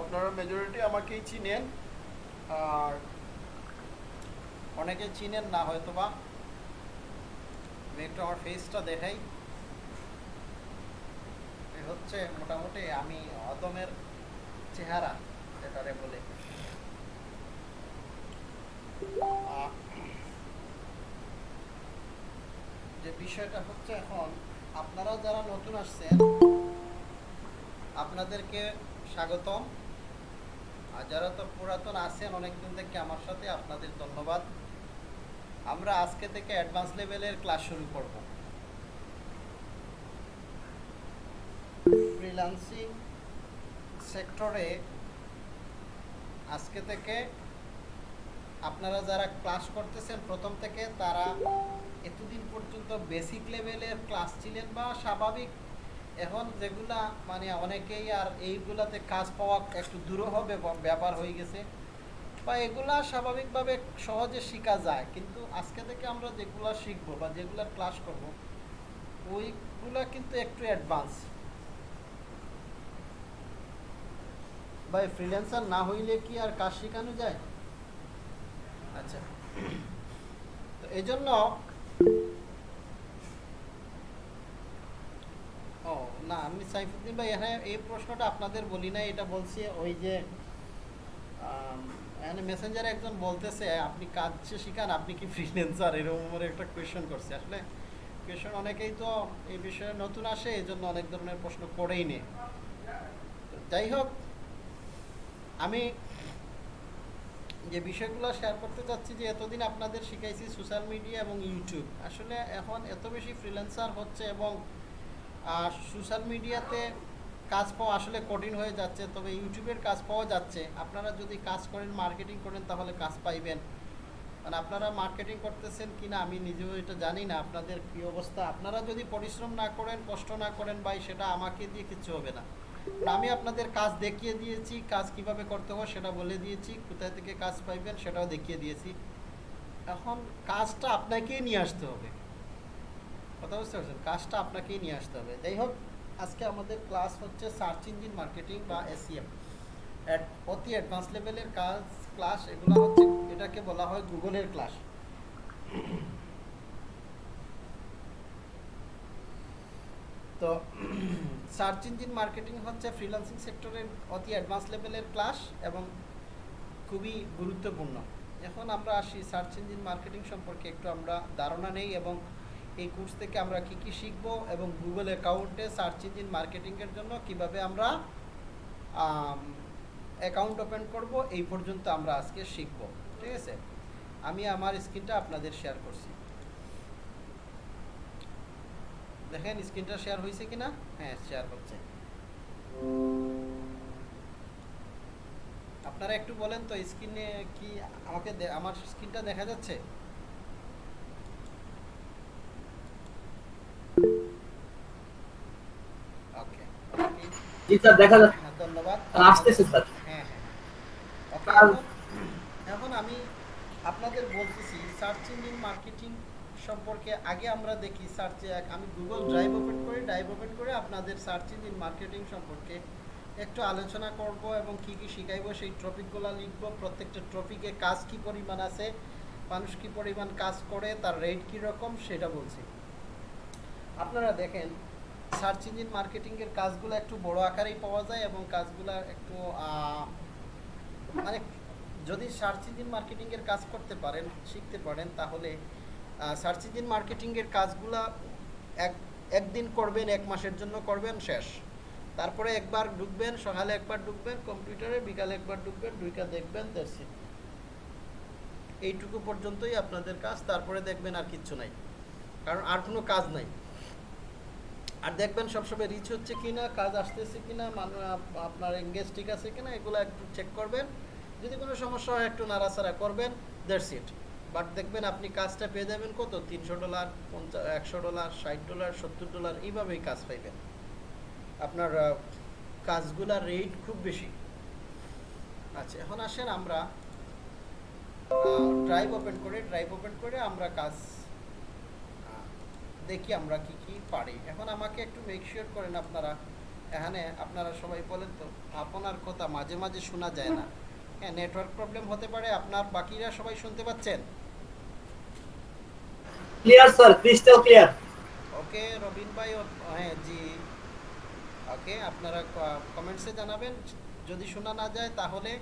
আপনারা মেজরিটি আমাকেই চিনেন। আর অনেকে চিনেন না হয়তো বা আমি একটু আমার ফেসটা দেখাই। হচ্ছে মোটামুটি আমি অদমের চেহারা, যেটারে বলে। যে বিষয়টা হচ্ছে এখন, আপনারা যারা নতুন আসছেন, আপনাদেরকে স্বাগতম। আর যারা তো পুরাতন আছেন, অনেকদিন থেকে আমার সাথে, আপনাদের ধন্যবাদ। আমরা আজকে থেকে অ্যাডভান্স লেভেলের ক্লাস শুরু করব। ফ্রিল্যান্সিং সেক্টরে আজকে থেকে আপনারা যারা ক্লাস করতেছেন, প্রথম থেকে তারা এতদিন পর্যন্ত বেসিক লেভেলের ক্লাস ছিলেন বা স্বাভাবিক এখন যেগুলা মানে অনেকেই আর এইগুলাতে কাজ পাওয়া একটু দূরহ ব্যাপ- ব্যাপার হয়ে গেছে। বা এগুলা স্বাভাবিকভাবে সহজে শেখা যায় কিন্তু আজকে থেকে আমরা যেগুলা শিখব বা যেগুলা ক্লাস করব ওইগুলা কিন্তু একটু অ্যাডভান্স ভাই ফ্রিল্যান্সার না হইলে কি আর কাজ শেখানো যায়? আচ্ছা। তো এই জন্য ও, না, আমি সাইফুদ্দিন ভাই, এখানে এই প্রশ্নটা আপনাদের বলি না এটা বলছি ওই যে এখানে মেসেঞ্জারে একজন বলতেছে, আপনি কাজ শিখান, আপনি কি ফ্রিল্যান্সার এরকম একটা কোয়েশন করছে। আসলে কোয়েশন অনেকেই তো এই বিষয়ে নতুন আসে এই জন্য অনেক ধরনের প্রশ্ন করেই নে যাই হোক, আমি যে বিষয়গুলো শেয়ার করতে চাচ্ছি, যে এতদিন আপনাদের শিখাইছি সোশ্যাল মিডিয়া এবং ইউটিউব আসলে এখন এত বেশি ফ্রিল্যান্সার হচ্ছে এবং আর সোশ্যাল মিডিয়াতে কাজ পাওয়া আসলে কঠিন হয়ে যাচ্ছে, তবে ইউটিউবের কাজ পাওয়া যাচ্ছে। আপনারা যদি কাজ করেন মার্কেটিং করেন, তাহলে কাজ পাইবেন। মানে আপনারা মার্কেটিং করতেছেন কিনা আমি নিজেও এটা জানি না, আপনাদের কী অবস্থা? আপনারা যদি পরিশ্রম না করেন, কষ্ট না করেন ভাই, সেটা আমাকে দিয়ে কিচ্ছু হবে না। আমি আপনাদের কাজ দেখিয়ে দিয়েছি, কাজ কীভাবে করতে হয় সেটা বলে দিয়েছি, কোথায় থেকে কাজ পাইবেন সেটাও দেখিয়ে দিয়েছি। এখন কাজটা আপনাকেই নিয়ে আসতে হবে। কথা বুঝতে পারছেন? কাজটা আপনাকেই নিয়ে আসতে হবে। যাই হোক, আজকে আমাদের ক্লাস হচ্ছে সার্চ ইঞ্জিন মার্কেটিং বা এসিএম অতি অ্যাডভান্স লেভেলের কাজ ক্লাস এগুলো হচ্ছে এটাকে বলা হয় গুগলের ক্লাস তো সার্চ ইঞ্জিন মার্কেটিং হচ্ছে ফ্রিল্যান্সিং সেক্টরের অতি অ্যাডভান্স লেভেলের ক্লাস এবং খুবই গুরুত্বপূর্ণ। এখন আমরা আসি সার্চ ইঞ্জিন মার্কেটিং সম্পর্কে। একটু আমরা ধারণা নেই এবং এই কোর্স থেকে আমরা কি কি শিখব এবং গুগল অ্যাকাউন্টে সার্চ ইঞ্জিন মার্কেটিংয়ের জন্য কীভাবে আমরা অ্যাকাউন্ট ওপেন করব, এই পর্যন্ত আমরা আজকে শিখব, ঠিক আছে? আমি আমার স্ক্রিনটা আপনাদের শেয়ার করছি। দেখেন স্ক্রিনটা শেয়ার হয়েছে কিনা? হ্যাঁ শেয়ার হচ্ছে। আপনারা একটু বলেন তো স্ক্রিনে কি আমাকে আমার স্ক্রিনটা দেখা যাচ্ছে ওকে জি স্যার দেখা যাচ্ছে হ্যাঁ ধন্যবাদ। আসতেছে স্যার। হ্যাঁ হ্যাঁ। এখন- আমি আপনাদের বলতেছি সার্চ ইঞ্জিন মার্কেটিং সম্পর্কে আগে আমরা দেখি সার্চে আমি গুগল ড্রাইভ ওপেন করে ড্রাইভ ওপেন করে আপনাদের সার্চ ইঞ্জিন মার্কেটিং সম্পর্কে একটু আলোচনা করব এবং কি কি শিখাইবো সেই টপিকগুলো লিখব প্রত্যেকটা টপিকে কাজ কি পরিমাণ আছে মানুষ কি পরিমাণ কাজ করে তার রেট কি রকম সেটা বলছি। আপনারা দেখেন সার্চ ইঞ্জিন মার্কেটিংয়ের কাজগুলো একটু বড় আকারেই পাওয়া যায় এবং কাজগুলো একটু মানে যদি সার্চ ইঞ্জিন মার্কেটিংয়ের কাজ করতে পারেন, শিখতে পারেন, তাহলে সার্চ ইঞ্জিন মার্কেটিংয়ের কাজগুলা এক, একদিন করবেন, এক মাসের জন্য করবেন, শেষ। তারপরে একবার ঢুকবেন, সকালে একবার ঢুকবেন, কম্পিউটারে বিকালে একবার ঢুকবেন, দুইটা দেখবেন দ্যাটস ইট এইটুকু পর্যন্তই আপনাদের কাজ, তারপরে দেখবেন আর কিচ্ছু নাই। কারণ আর কোনো কাজ নাই। আর দেখবেন সবসময় রিচ হচ্ছে কিনা, কাজ আসতেছে কিনা মানুষ আপনার এঙ্গেজ ঠিক আছে কিনা, এগুলো একটু চেক করবেন। যদি কোনো সমস্যা হয়, একটু নাড়াচাড়া করবেন দ্যাটস ইট বাট দেখবেন আপনি কাজটা পেয়ে যাবেন কত? তিনশো ডলার পঞ্চাশ একশো ডলার ষাট ডলার সত্তর ডলার এইভাবেই কাজ পাইবেন। আপনার কাজগুলার রেট খুব বেশি। আচ্ছা এখন আসেন আমরা ড্রাইভ ওপেন করে ড্রাইভ ওপেন করে আমরা কাজ দেখি আমরা কি কি পারি। এখন আমাকে একটু মেকশিওর করেন আপনারা। এখানে আপনারা সবাই বলেন তো আপনার কথা মাঝে মাঝে শোনা যায় না। হ্যাঁ নেটওয়ার্ক প্রবলেম হতে পারে আপনার বাকিরা সবাই শুনতে পাচ্ছেন? Clear sir crystal clear okay Robin ভাই ও- হ্যাঁ জি। ওকে আপনারা কমেন্টসে জানাবেন। যদি শোনা না যায় তাহলে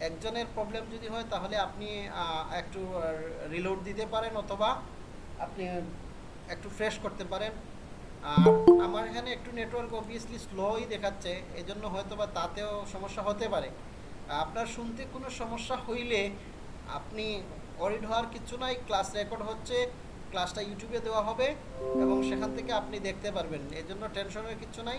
একজনের প্রবলেম যদি হয় তাহলে আপনি একটু রিলোড দিতে পারেন অথবা আপনি একটু ফ্রেশ করতে পারেন। আর আমার এখানে একটু নেটওয়ার্ক অবভিয়াসলি স্লোই দেখাচ্ছে এই জন্য হয়তো বা তাতেও সমস্যা হতে পারে। আপনার শুনতে কোনো সমস্যা হইলে আপনি অরিড হওয়ার কিছু নাই ক্লাস রেকর্ড হচ্ছে ক্লাসটা ইউটিউবে দেওয়া হবে এবং সেখান থেকে আপনি দেখতে পারবেন। এই জন্য টেনশনের কিছু নাই।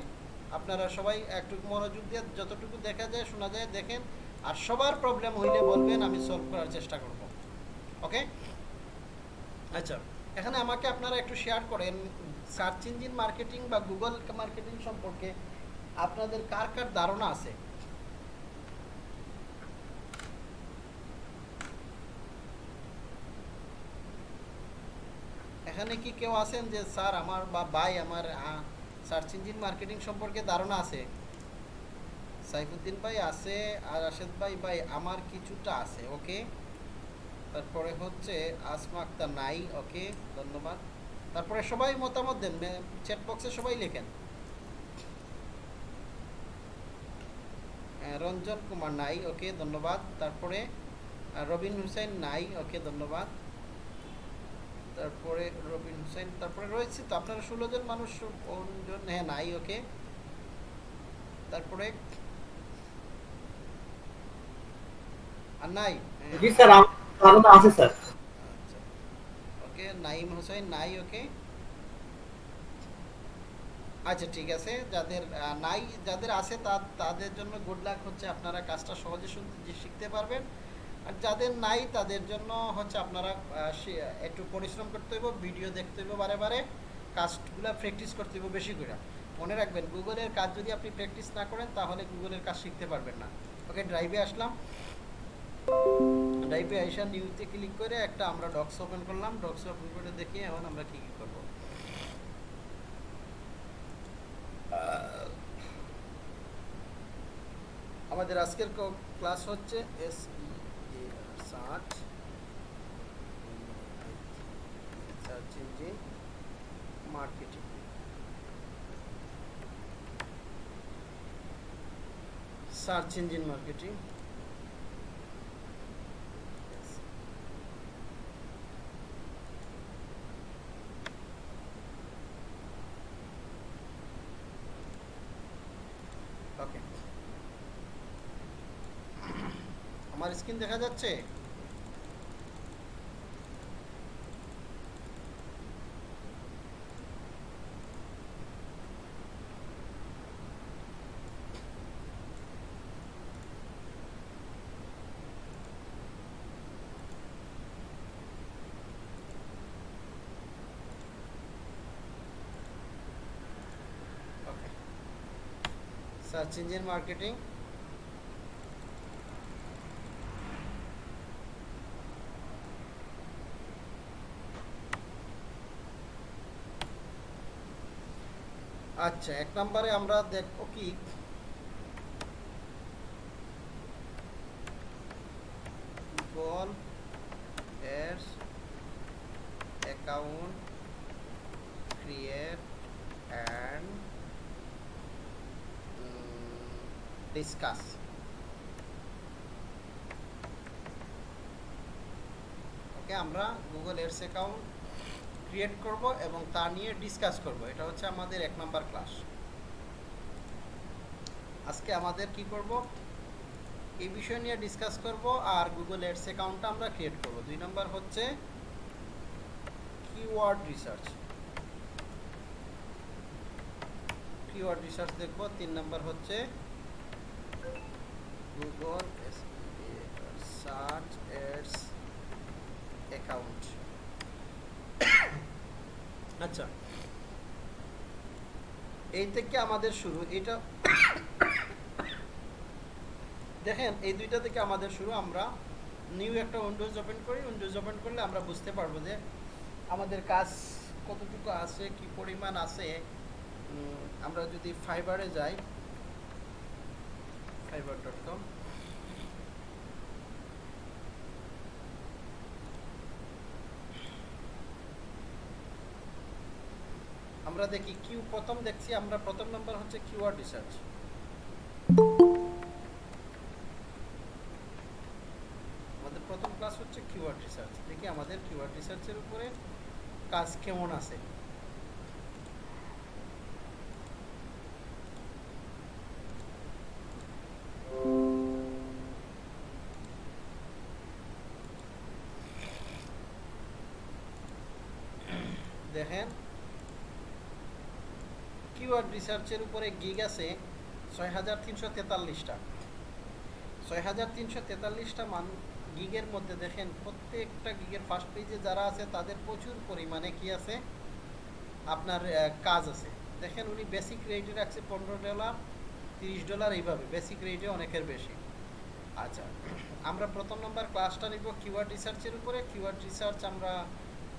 আপনারা সবাই একটু মনোযোগ দিয়ে যতটুকু দেখা যায়, শোনা যায়, দেখেন। আর সবার প্রবলেম হইলে বলবেন, আমি সলভ করার চেষ্টা করব। ওকে আচ্ছা। এখানে আমাকে আপনারা একটু শেয়ার করেন সার্চ ইঞ্জিন মার্কেটিং বা গুগল মার্কেটিং সম্পর্কে আপনাদের কার কার ধারণা আছে? এখানে কি কেউ আছেন যে, স্যার, আমার বা ভাই, আমার সার্চ ইঞ্জিন মার্কেটিং সম্পর্কে ধারণা আছে? সাইফুদ্দিন ভাই আছে আর রাশেদ ভাই ভাই, আমার কিছুটা আছে ওকে তারপরে হচ্ছে আসমা আক্তার নাই, ওকে, ধন্যবাদ। তারপরে সবাই মতামত দেন চ্যাট বক্সে সবাই লেখেন। রঞ্জন কুমার নাই, ওকে, ধন্যবাদ। তারপরে রবিন হুসেন নাই, ওকে, ধন্যবাদ। তারপরে রবিন হুসাইন তারপরে রয়েছে তো আপনারা ষোলো জন মানুষ জন হ্যাঁ নাই, ওকে। তারপরে নাই হ্যাঁ। ওকে নাইম নাই ওকে আচ্ছা ঠিক আছে। যাদের নাই যাদের আছে তাদের জন্য গুড লাক হচ্ছে আপনারা কাজটা সহজে শিখতে পারবেন। আর যাদের নাই, তাদের জন্য হচ্ছে আপনারা একটু পরিশ্রম করতে হইব ভিডিও দেখতে হইব বারে বারে। কাজগুলো প্র্যাকটিস করতে হইব বেশি করে। মনে রাখবেন গুগলের কাজ যদি আপনি প্র্যাকটিস না করেন, তাহলে গুগলের কাজ শিখতে পারবেন না। ওকে ড্রাইভে আসলাম। ড্রাইভে আইসা নিউতে ক্লিক করে একটা আমরা ডক্স ওপেন করলাম ডক্স ওপেন করে দেখি এখন আমরা কি কি করব। আমাদের আজকের ক্লাস হচ্ছে S search search engine marketing search engine marketing okay আমার স্ক্রিন দেখা যাচ্ছে? সার্চ ইঞ্জিন মার্কেটিং আচ্ছা এক নম্বরে আমরা দেখব কি? Google ads account create and discuss okay আমরা গুগল এডস অ্যাকাউন্ট ক্রিয়েট করব এবং তা নিয়ে ডিসকাস করব। এটা হচ্ছে আমাদের এক নাম্বার ক্লাস আজকে আমাদের কি করব? এই বিষয় নিয়ে ডিসকাস করব আর গুগল এডস অ্যাকাউন্টটা আমরা ক্রিয়েট করব। দুই নাম্বার হচ্ছে কিওয়ার্ড রিসার্চ কিওয়ার্ড রিসার্চ দেখব। তিন নাম্বার হচ্ছে গুগল সার্চ এডস অ্যাকাউন্ট আচ্ছা। এই থেকে আমাদের শুরু, এটা দেখেন, এই দুইটা থেকে আমাদের শুরু, আমরা নিউ একটা উইন্ডোজ ওপেন করি উইন্ডোজ ওপেন করলে আমরা বুঝতে পারব যে আমাদের কাজ কতটুকু আছে, কি পরিমাণ আছে। আমরা যদি ফাইবারে যাই ফাইবার ডট কম আমরা দেখি কিউ প্রথম দেখছি আমরা প্রথম নাম্বার হচ্ছে কিউআর রিসার্চ আমাদের প্রথম ক্লাস হচ্ছে কিউআর রিসার্চ দেখি আমাদের কিউআর রিসার্চের উপরে কাজ কেমন আছে? রিসার্চের উপরে গিগ আছে ছয় হাজার তিনশো তেতাল্লিশটা। ছয় হাজার তিনশো তেতাল্লিশটা মান গিগের মধ্যে দেখেন, প্রত্যেকটা গিগের ফার্স্ট পেজে যারা আছে, তাদের প্রচুর পরিমাণে কি আছে? আপনার কাজ আছে। দেখেন উনি বেসিক রেটে রাখছে পনেরো ডলার, তিরিশ ডলার, এইভাবে। বেসিক রেটে অনেকের বেশি। আচ্ছা আমরা প্রথম নম্বর ক্লাসটা নিব কিওয়ার্ড রিসার্চের উপরে। কিওয়ার্ড রিসার্চ আমরা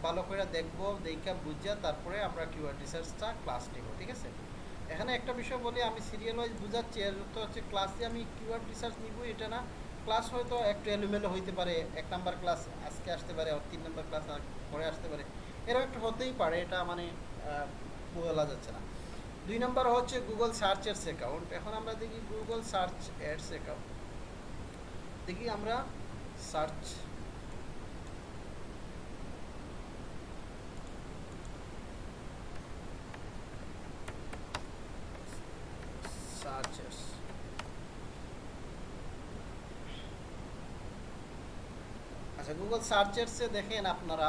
ভালো করে দেখব, দেখা বুঝা তারপরে আমরা কিওয়ার্ড রিসার্চটা ক্লাস নিব, ঠিক আছে? এখানে একটা বিষয় বলি, আমি সিরিয়াল ওয়াইজ বুঝাচ্ছি, এর তো হচ্ছে ক্লাসে আমি কিওয়ার্ড রিসার্চ নিব এটা না ক্লাস হয়তো একটু এলোমেলো হইতে পারে, এক নাম্বার ক্লাস আজকে আসতে পারে আর তিন নাম্বার ক্লাস পরে আসতে পারে, এরকম একটু হতেই পারে, এটা মানে বলা যাচ্ছে না। দুই নাম্বার হচ্ছে গুগল সার্চ এডস অ্যাকাউন্ট এখন আমরা দেখি গুগল সার্চ এডস অ্যাকাউন্ট দেখি আমরা সার্চ সার্চেস আচ্ছা গুগল সার্চেসে দেখেন আপনারা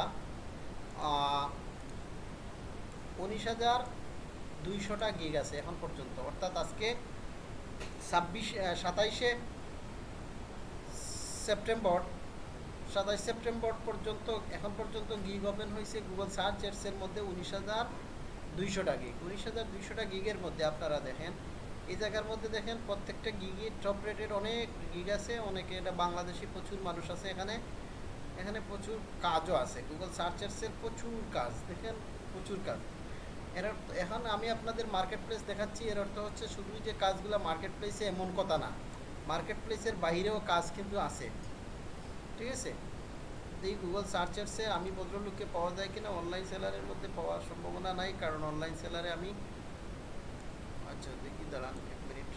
উনিশ হাজার দুইশোটা গিগ আছে এখন পর্যন্ত। অর্থাৎ আজকে ছাব্বিশ সাতাইশে সেপ্টেম্বর, সাতাইশ সেপ্টেম্বর পর্যন্ত, এখন পর্যন্ত গিগ ওপেন হয়েছে গুগল সার্চ এর মধ্যে উনিশ হাজার দুইশোটা গিগ উনিশ হাজার দুইশোটা গিগের মধ্যে আপনারা দেখেন, এই জায়গার মধ্যে দেখেন প্রত্যেকটা গিগের টপ রেটের অনেক গিগ আছে, অনেকে এটা বাংলাদেশি প্রচুর মানুষ আছে এখানে। এখানে প্রচুর কাজও আছে। গুগল সার্চার্সের প্রচুর কাজ, দেখেন প্রচুর কাজ। এর এখন আমি আপনাদের মার্কেট প্লেস দেখাচ্ছি, এর অর্থ হচ্ছে শুধুই যে কাজগুলো মার্কেট প্লেসে এমন কথা না। মার্কেট প্লেসের বাইরেও কাজ কিন্তু আছে। ঠিক আছে? এই গুগল সার্চার্সে আমি ভদ্রলোককে পাওয়া যায় কিনা অনলাইন সেলারের মধ্যে পাওয়ার সম্ভাবনা নাই, কারণ অনলাইন সেলারে আমি আচ্ছা দেখি, দাঁড়ান এক মিনিট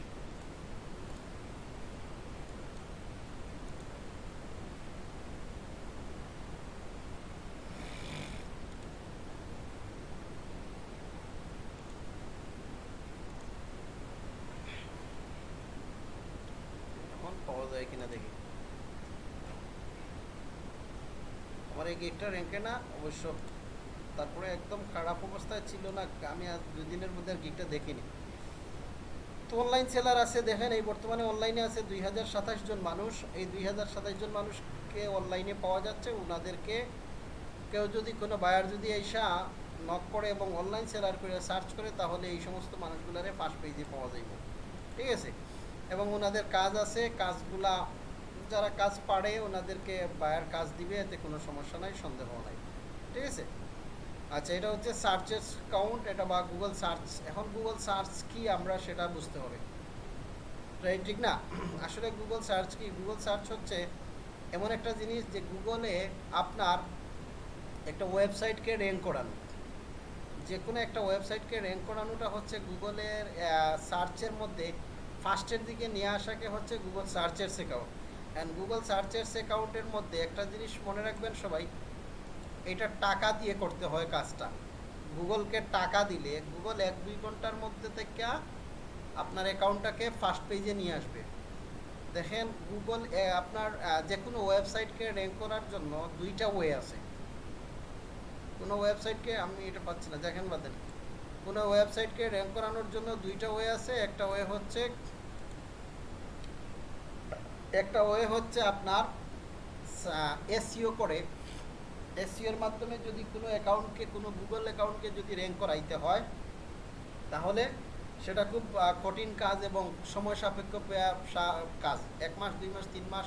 এখন পাওয়া যায় কিনা দেখি আমার এই গেটটা র্যাঙ্কে না, অবশ্য। তারপরে একদম খারাপ অবস্থায় ছিল না, আমি আজ দুই দিনের মধ্যে আর গিকটা দেখিনি। তো অনলাইন সেলার আছে, দেখেন, এই বর্তমানে অনলাইনে আছে দুই হাজার সাতাশ জন মানুষ। এই দুই হাজার সাতাশ জন মানুষকে অনলাইনে পাওয়া যাচ্ছে। ওনাদেরকে কেউ যদি কোনো বায়ার যদি এসা নক করে এবং অনলাইন সেলার করে সার্চ করে, তাহলে এই সমস্ত মানুষগুলারে ফার্স্ট পেজে পাওয়া যাইব। ঠিক আছে? এবং ওনাদের কাজ আছে, কাজগুলা যারা কাজ পারে ওনাদেরকে বায়ার কাজ দিবে, এতে কোনো সমস্যা নাই, সন্দেহ নাই। ঠিক আছে? আচ্ছা এটা হচ্ছে সার্চের কাউন্ট এটা বা গুগল সার্চ এখন গুগল সার্চ কি আমরা সেটা বুঝতে হবে। রাইট ঠিক না? আসলে গুগল সার্চ কি? গুগল সার্চ হচ্ছে এমন একটা জিনিস যে গুগলে আপনার একটা ওয়েবসাইটকে র্যাঙ্ক করানো। যে কোনো একটা ওয়েবসাইটকে র্যাঙ্ক করানোটা হচ্ছে গুগলের সার্চের মধ্যে ফার্স্টের দিকে নিয়ে আসাকে হচ্ছে গুগল সার্চের অ্যাকাউন্ট অ্যান্ড গুগল সার্চের অ্যাকাউন্টের মধ্যে একটা জিনিস মনে রাখবেন সবাই, এটা টাকা দিয়ে করতে হয় কাজটা। গুগলকে টাকা দিলে গুগল এক দুই ঘণ্টার মধ্যে থেকে আপনার অ্যাকাউন্টটাকে ফার্স্ট পেজে নিয়ে আসবে। দেখেন গুগল আপনার যে কোনো ওয়েবসাইটকে র্যাঙ্ক করার জন্য দুইটা ওয়ে আছে। কোনো ওয়েবসাইটকে আমি এটা পাচ্ছি না, দেখেন বাদেন। কোনো ওয়েবসাইটকে র্যাঙ্ক করানোর জন্য দুইটা ওয়ে আছে, একটা ওয়ে হচ্ছে একটা ওয়ে হচ্ছে আপনার এসইও করে। এসইওর মাধ্যমে যদি কোনো অ্যাকাউন্টকে কোনো গুগল অ্যাকাউন্টকে যদি র্যাঙ্ক করাইতে হয়, তাহলে সেটা খুব কঠিন কাজ এবং সময় সাপেক্ষ কাজ। এক মাস, দুই মাস, তিন মাস,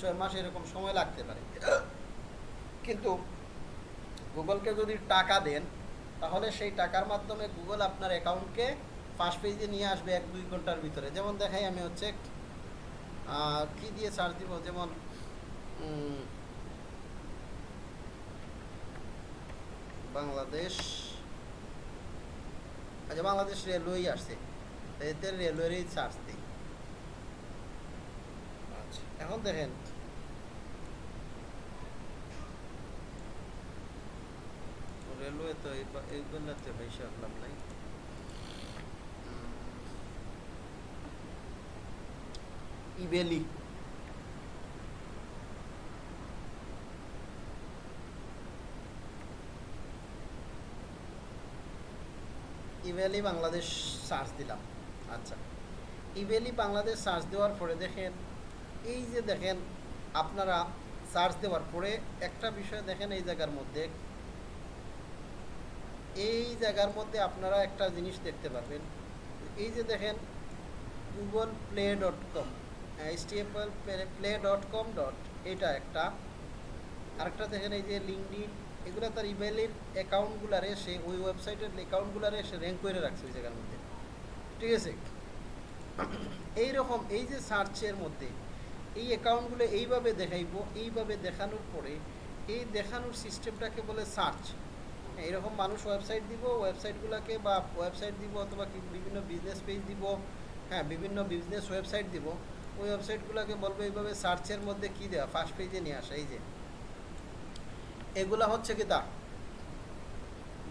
ছয় মাস এরকম সময় লাগতে পারে। কিন্তু গুগলকে যদি টাকা দেন, তাহলে সেই টাকার মাধ্যমে গুগল আপনার অ্যাকাউন্টকে ফার্স্ট পেজে নিয়ে আসবে এক দুই ঘণ্টার ভিতরে। যেমন দেখাই আমি হচ্ছে কি দিয়ে সার্চ দিব? যেমন বাংলাদেশ আচ্ছা বাংলাদেশ রেলওয়েই আসছে। এতে রেলওয়েরই চার্জ দিই। আচ্ছা এখন দেখেন। রেলওয়ে তো এই- এইগুলোতে বেশি আপনার নাই। ইবেলি ইভ্যালি বাংলাদেশ সার্চ দিলাম। আচ্ছা। ইভ্যালি বাংলাদেশ সার্চ দেওয়ার পরে দেখেন, এই যে দেখেন, আপনারা সার্চ দেওয়ার পরে একটা বিষয় দেখেন এই জায়গার মধ্যে। এই জায়গার মধ্যে আপনারা একটা জিনিস দেখতে পারবেন। এই যে দেখেন Google play dot com HTFL play dot com dot এটা একটা। আরেকটা দেখেন এই যে লিঙ্কডিন এগুলো তার ইমেলের অ্যাকাউন্টগুলারে সে ওই ওয়েবসাইটের অ্যাকাউন্টগুলারে সে র্যাঙ্ক করে রাখছে ওই জায়গার মধ্যে। ঠিক আছে? এই রকম এই যে সার্চের মধ্যে, এই অ্যাকাউন্টগুলো এইভাবে দেখাইবো, এইভাবে দেখানোর পরে এই দেখানোর সিস্টেমটাকে বলে সার্চ এইরকম মানুষ ওয়েবসাইট দিব ওয়েবসাইটগুলোকে বা ওয়েবসাইট দিব অথবা বিভিন্ন বিজনেস পেজ দিব হ্যাঁ বিভিন্ন বিজনেস ওয়েবসাইট দিব ওই ওয়েবসাইটগুলোকে বলব এইভাবে সার্চের মধ্যে কী দেওয়া ফার্স্ট পেজে নিয়ে আসা, এই যে। এগুলা হচ্ছে কি তা?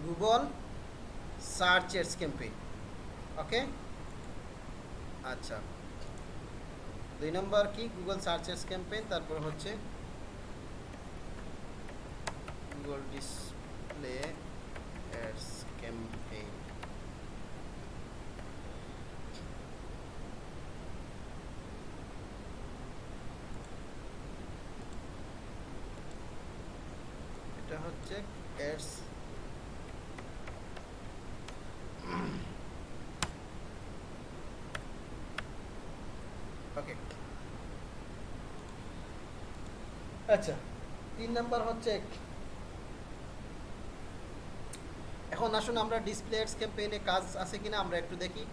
গুগল সার্চের ক্যাম্পেইন ওকে আচ্ছা। দুই নম্বর কি? গুগল সার্চেস ক্যাম্পেইন তারপর হচ্ছে গুগল ডিসপ্লে অ্যাডস ক্যাম্পেইন এটা হচ্ছে অ্যাডস ওকে আচ্ছা তিন নাম্বার হচ্ছে এখন আসুন আমরা ডিসপ্লে অ্যাডস ক্যাম্পেইনে কাজ আছে কিনা আমরা একটু দেখি।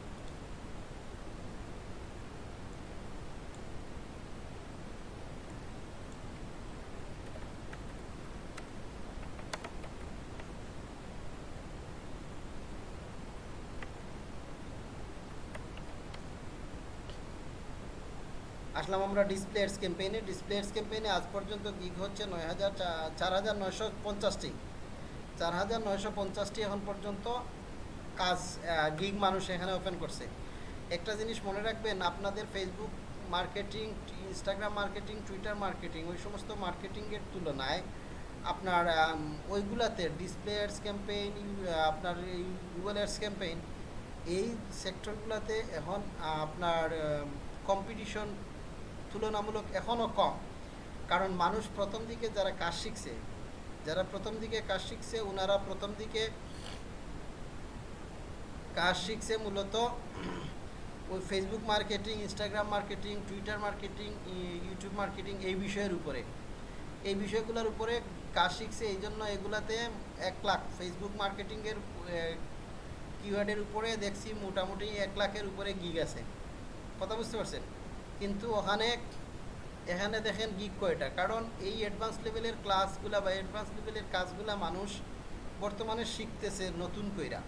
আসলাম আমরা ডিসপ্লে এডস ক্যাম্পেইনে। ডিসপ্লে এডস ক্যাম্পেইনে আজ পর্যন্ত গিগ হচ্ছে নয় হাজার চার হাজার নয়শো পঞ্চাশটি। চার হাজার নয়শো পঞ্চাশটি এখন পর্যন্ত কাজ গিগ মানুষ এখানে ওপেন করছে। একটা জিনিস মনে রাখবেন, আপনাদের Facebook marketing Instagram marketing Twitter marketing ওই সমস্ত মার্কেটিংয়ের তুলনায় আপনার ওইগুলাতে ডিসপ্লে অ্যাডস ক্যাম্পেইন, আপনার গুগল অ্যাডস ক্যাম্পেইন, এই সেক্টরগুলোতে এখন আপনার কম্পিটিশন তুলনামূলক এখনও কম। কারণ মানুষ প্রথম দিকে যারা কাজ শিখছে, যারা প্রথম দিকে কাজ শিখছে ওনারা প্রথম দিকে কাজ শিখছে মূলত ওই Facebook marketing Instagram marketing Twitter marketing YouTube marketing এই বিষয়ের উপরে। এই বিষয়গুলোর উপরে কাজ শিখছে এই জন্য এগুলাতে এক লাখ। ফেসবুক মার্কেটিংয়ের কিওয়ার্ডের উপরে দেখছি মোটামুটি এক লাখের উপরে গিগ আছে। কথা বুঝতে পারছেন? কিন্তু ওখানে এখানে দেখেন গিগ কয়টা? কারণ এই অ্যাডভান্স লেভেলের ক্লাসগুলা বা অ্যাডভান্স লেভেলের কাজগুলা মানুষ বর্তমানে শিখতেছে নতুন কইরা।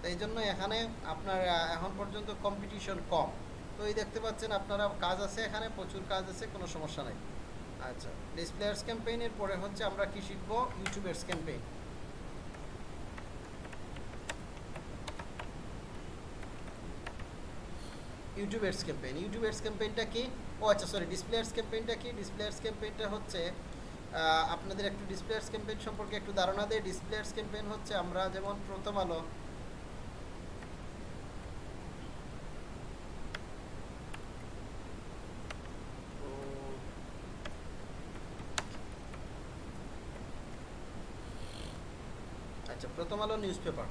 তো এই জন্য এখানে আপনার এখন পর্যন্ত কম্পিটিশন কম। তো এই দেখতে পাচ্ছেন আপনারা কাজ আছে এখানে, প্রচুর কাজ আছে, কোনো সমস্যা নেই। আচ্ছা ডিসপ্লেয়ার্স ক্যাম্পেইনের পরে হচ্ছে আমরা কি শিখব? YouTubers campaign YouTube ads campaign YouTube ads ক্যাম্পেইনটা কি? ও আচ্ছা সরি ডিসপ্লে এডস ক্যাম্পেইনটা কি? ডিসপ্লে এডস ক্যাম্পেইনটা হচ্ছে আপনাদের একটু ডিসপ্লে এডস ক্যাম্পেইন সম্পর্কে একটু ধারণা দেয় ডিসপ্লে এডস ক্যাম্পেইন হচ্ছে আমরা যেমন প্রথম আলো আচ্ছা প্রথম আলো নিউজ পেপার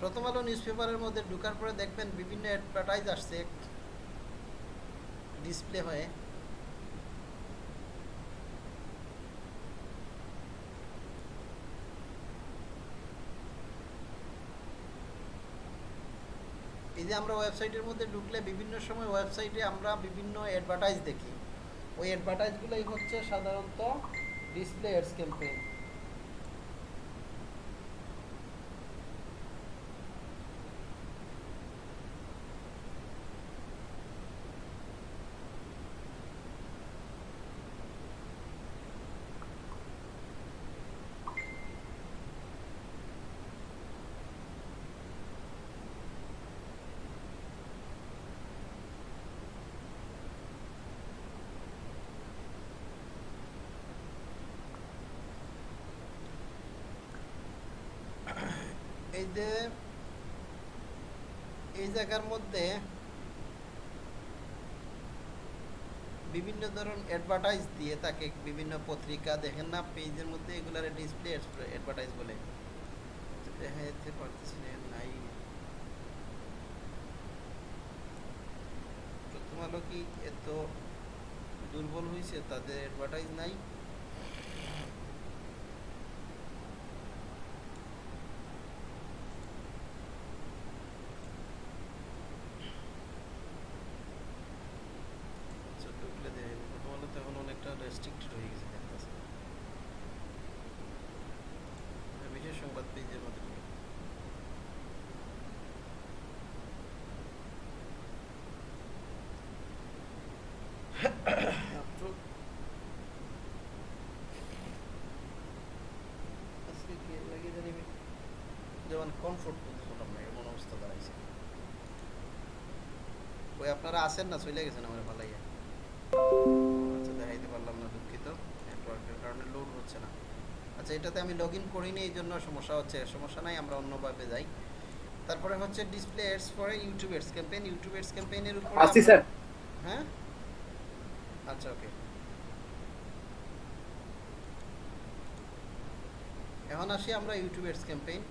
প্রথম আলো নিউজ পেপারের মধ্যে ঢুকার পরে দেখবেন বিভিন্ন অ্যাডভার্টাইজ আসছে ডিসপ্লে হয়ে। এই যে আমরা ওয়েবসাইটের মধ্যে ঢুকলে বিভিন্ন সময় ওয়েবসাইটে আমরা বিভিন্ন অ্যাডভার্টাইজ দেখি। ওই অ্যাডভার্টাইজগুলোই হচ্ছে সাধারণত ডিসপ্লে এডস ক্যাম্পেইন যে এই জায়গার মধ্যে বিভিন্ন ধরন অ্যাডভার্টাইজ দিয়ে তাকে বিভিন্ন পত্রিকা দেখেন না, পেজের মধ্যে এগুলার ডিসপ্লে অ্যাডভার্টাইজ বলে। দেখাতে পারতেছি না নাই। প্রথম আলো কি এত দুর্বল হয়েছে তাদের অ্যাডভার্টাইজ নাই আচ্ছা, ঢুকলে দেখে নিবো। প্রথম আলো তো এখন অনেকটা রেস্ট্রিক্টেড হয়ে গেছে দেখতেছে বিশেষ সংবাদ পেজের মধ্যে ঢুকে। মাত্র আজকে কি এর লাগে জানি আমি যেমন কমফোর্ট বুঝলাম না এমন অবস্থা দাঁড়াইছে। ওই আপনারা আছেন না? চলে গেছেন আমার ভালাইয়া আচ্ছা দেখাইতে পারলাম না দুঃখিত। নেটওয়ার্কের কারণে লোড হচ্ছে না। আচ্ছা এটাতে আমি লগ ইন করিনি এই জন্য সমস্যা হচ্ছে। সমস্যা নাই আমরা অন্যভাবে যাই। তারপরে হচ্ছে display ads for YouTube ads campaign YouTube ads ক্যাম্পেইনের উপর আসছি স্যার। হ্যাঁ? আচ্ছা ওকে এখন আসি আমরা ইউটিউব এডস ক্যাম্পেইন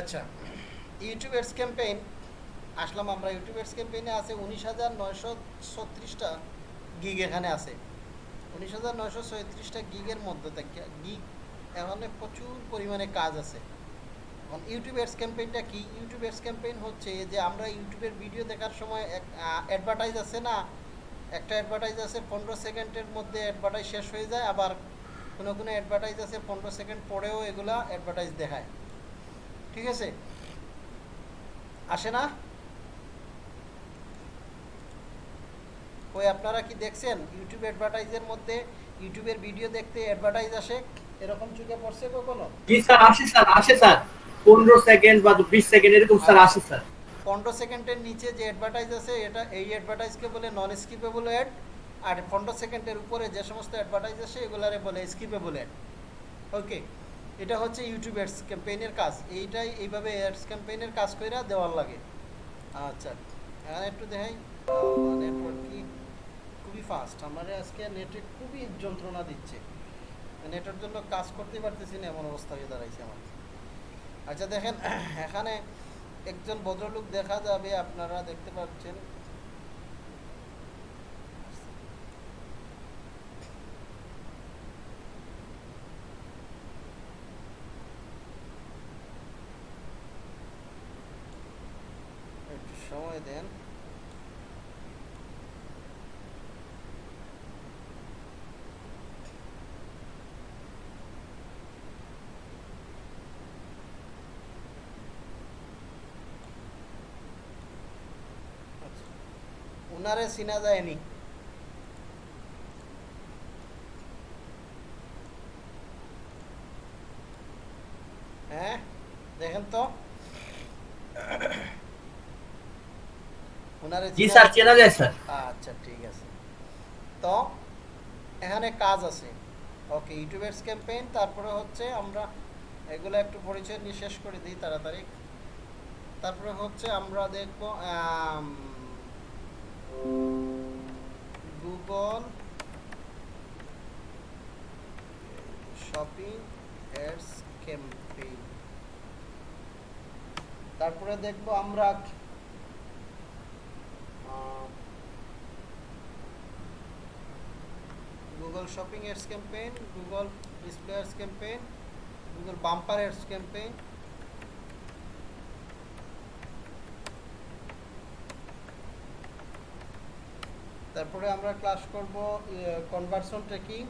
আচ্ছা ইউটিউব এডস ক্যাম্পেইন, আসলাম আমরা ইউটিউব এডস ক্যাম্পেইনে আছে উনিশ হাজার নয়শো ছত্রিশটা গিগ এখানে আছে। উনিশ হাজার নয়শো ছত্রিশটা গিগের মধ্যে থেকে গিগ এখানে প্রচুর পরিমাণে কাজ আছে। এখন ইউটিউব এডস ক্যাম্পেইনটা কি? ইউটিউব এডস ক্যাম্পেইন হচ্ছে যে আমরা ইউটিউবের ভিডিও দেখার সময় এক অ্যাডভার্টাইজ আছে না? একটা অ্যাডভার্টাইজ আছে, পনেরো সেকেন্ডের মধ্যে অ্যাডভার্টাইজ শেষ হয়ে যায়, আবার কোনো কোনো অ্যাডভার্টাইজ আছে, পনেরো সেকেন্ড পরেও এগুলা অ্যাডভার্টাইজ দেখায়। ঠিক আছে? আসে না? ওই আপনারা কি দেখছেন? ইউটিউব অ্যাডভার্টাইজের মধ্যে ইউটিউবের ভিডিও দেখতে অ্যাডভার্টাইজ আসে? এরকম চোখে পড়ছে কখনো? জি স্যার আসে স্যার আসে স্যার। পনেরো সেকেন্ড বা বিশ সেকেন্ড এরকম স্যার আসে স্যার। পনেরো সেকেন্ডের নিচে যে অ্যাডভার্টাইজ আছে এটা এই অ্যাডভার্টাইজকে বলে নন স্কিপেবল অ্যাড আর পনেরো সেকেন্ডের উপরে যে সমস্ত অ্যাডভার্টাইজ আসে এগুলারে বলে স্কিপেবল অ্যাড ওকে এটা হচ্ছে ইউটিউব অ্যাডস ক্যাম্পেইনের কাজ। এইটাই এইভাবে অ্যাডস ক্যাম্পেইনের কাজ করে দেওয়ার লাগে। আচ্ছা এখানে একটু দেখাই। নেটওয়ার্ক কি? খুবই ফাস্ট আমার আজকে নেটে খুবই যন্ত্রণা দিচ্ছে। নেটের জন্য কাজ করতেই পারতেছি না, এমন অবস্থা হয়ে দাঁড়াইছে আমার। আচ্ছা দেখেন, এখানে একজন ভদ্রলোক দেখা যাবে, আপনারা দেখতে পাচ্ছেন একটু সময় দেন ওনারে চিনা যায়নি হ্যাঁ দেখেন তো উনারে জি স্যার চেনা যায় স্যার। আচ্ছা ঠিক আছে। তো এখানে কাজ আছে। ওকে ইউটিউবের ক্যাম্পেইন তারপরে হচ্ছে আমরা এগুলো একটু পরিচয় নিয়ে শেষ করে দিই তাড়াতাড়ি। তারপরে হচ্ছে আমরা দেখব গুগল শপিং অ্যাডস ক্যাম্পেইন তারপরে দেখব আমরা গুগল শপিং এর campaign Google display ads campaign Google bumper ads campaign তারপরে আমরা ক্লাস করব কনভার্সন ট্রেকিং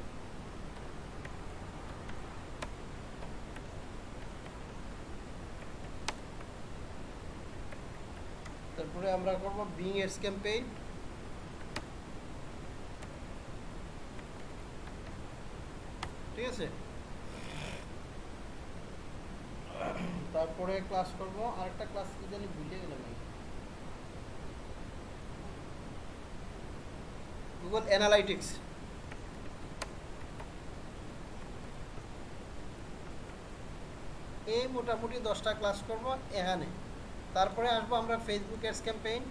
তারপরে আমরা করব বিং এডস ক্যাম্পেইন ঠিক আছে? তারপরে ক্লাস করব। আরেকটা ক্লাস কি জানি ভুলে গেলাম গুগল অ্যানালাইটিক্স এই মোটামুটি দশটা ক্লাস করব এখানে। তারপরে আসব আমরা ফেসবুক এডস ক্যাম্পেইন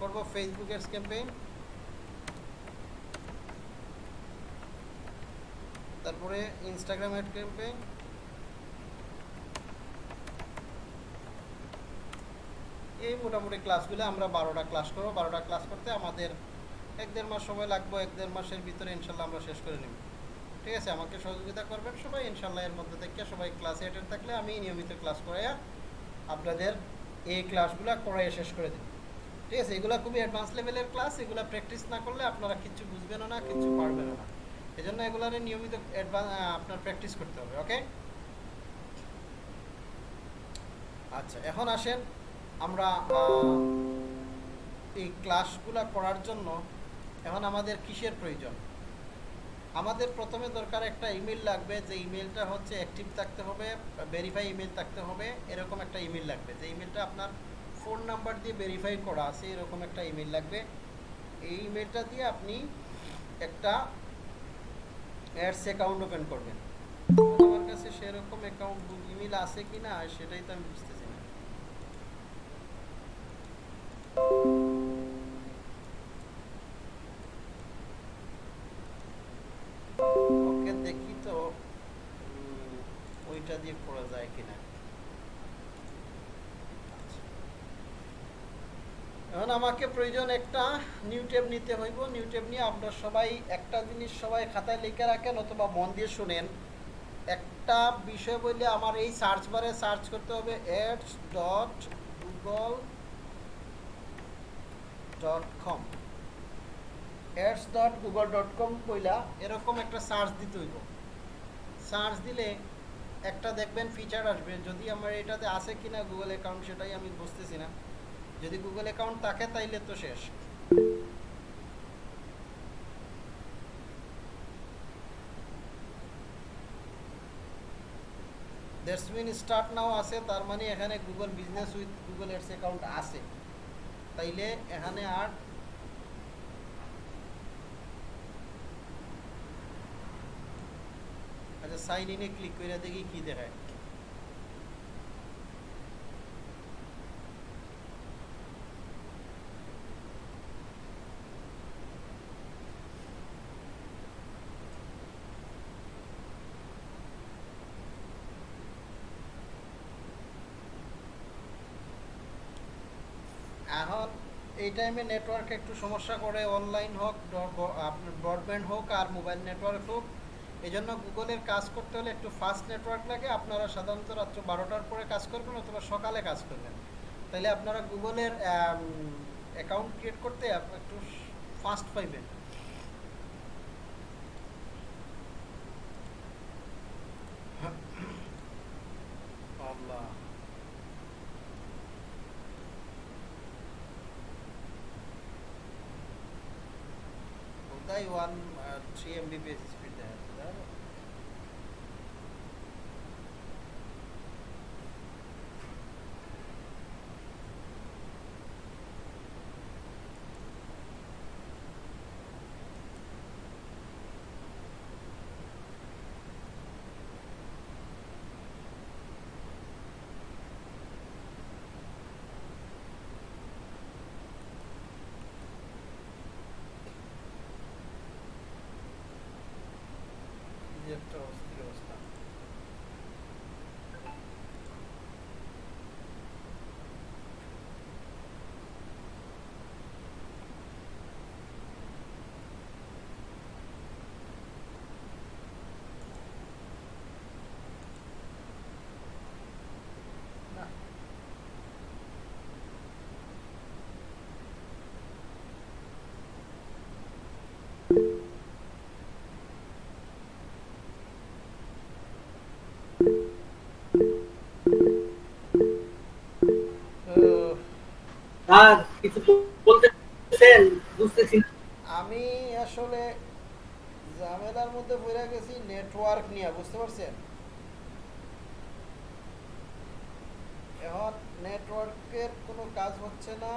করব ফেসবুক এডস ক্যাম্পেইন তারপরে ইনস্টাগ্রাম অ্যাড ক্যাম্পেইন এই মোটামুটি ক্লাসগুলো আমরা বারোটা ক্লাস করব। বারোটা ক্লাস করতে আমাদের এক দেড় মাস সময় লাগবে, এক দেড় মাসের ভিতরে ইনশাল্লাহ আমরা শেষ করে নেব। ঠিক আছে, আমাকে সহযোগিতা করবেন সবাই, ইনশাল্লাহ এর মধ্যে থেকে সবাই ক্লাসে অ্যাটেন্ড থাকলে আমি নিয়মিত ক্লাস করাইয়া আপনাদের এই ক্লাসগুলো করাইয়া শেষ করে দেব ঠিক আছে? এগুলো খুবই অ্যাডভান্স লেভেলের ক্লাস এগুলো প্র্যাকটিস না করলে আপনারা কিচ্ছু বুঝবেনও না কিচ্ছু পারবেনও না। এই জন্য এগুলার নিয়মিত আপনার প্র্যাকটিস করতে হবে ওকে আচ্ছা এখন আসেন আমরা এই ক্লাসগুলো করার জন্য এখন আমাদের কিসের প্রয়োজন? আমাদের প্রথমে দরকার একটা ইমেল লাগবে, যে ইমেলটা হচ্ছে অ্যাক্টিভ থাকতে হবে ভেরিফাই ইমেল থাকতে হবে, এরকম একটা ইমেল লাগবে। যে ইমেলটা আপনার ফোন নাম্বার দিয়ে ভেরিফাই করা আছে, এরকম একটা ইমেল লাগবে। এই ইমেলটা দিয়ে আপনি একটা অ্যাডস অ্যাকাউন্ট ওপেন করবেন। আমার কাছে সেরকম অ্যাকাউন্ট ইমেল আছে কি না সেটাই তো আমি বুঝতেছি। যায় কিনা। এখন আমাকে প্রয়োজন একটা নিউ ট্যাব নিতে হইব। নিউ ট্যাব নিয়ে আমরা সবাই একটা জিনিস সবাই খাতায় লিখে রাখেন অথবা মন দিয়ে শুনেন। একটা বিষয় বললে আমার এই সার্চ বারে সার্চ করতে হবে ads dot Google dot com ads dot Google dot com কইলা এরকম একটা সার্চ দিতে হইব। সার্চ দিলে একটা দেখবেন ফিচার আসবে, যদি আমার এটাতে আছে কিনা গুগল অ্যাকাউন্ট সেটাই আমি বুঝতেছি না। যদি গুগল অ্যাকাউন্ট থাকে তাইলে তো শেষ। দ্যাটস মিন স্টার্ট নাও আছে, তার মানে এখানে Google business with Google ads account আছে। তাইলে এখানে আর আচ্ছা সাইন ইনে ক্লিক করে দেখি কি দেখায়। এখন এই টাইমে নেটওয়ার্ক একটু সমস্যা করে অনলাইন হোক আপনার ব্রডব্যান্ড হোক আর মোবাইল নেটওয়ার্ক হোক এই জন্য গুগলের কাজ করতে হলে একটু ফাস্ট নেটওয়ার্ক লাগে। আপনারা সাধারণত রাত্র বারোটার পরে কাজ করবেন অথবা সকালে কাজ করবেন। তাহলে আপনারা গুগলের অ্যাকাউন্ট ক্রিয়েট করতে একটু ফাস্ট পাইবেন। Allah. One three Mbps sectors বুঝছেন? বুঝতেছি আমি আসলে ঝামেলার মধ্যে পড়ে গেছি নেটওয়ার্ক নিয়ে বুঝতে পারছেন? এখন নেটওয়ার্কের কোনো কাজ হচ্ছে না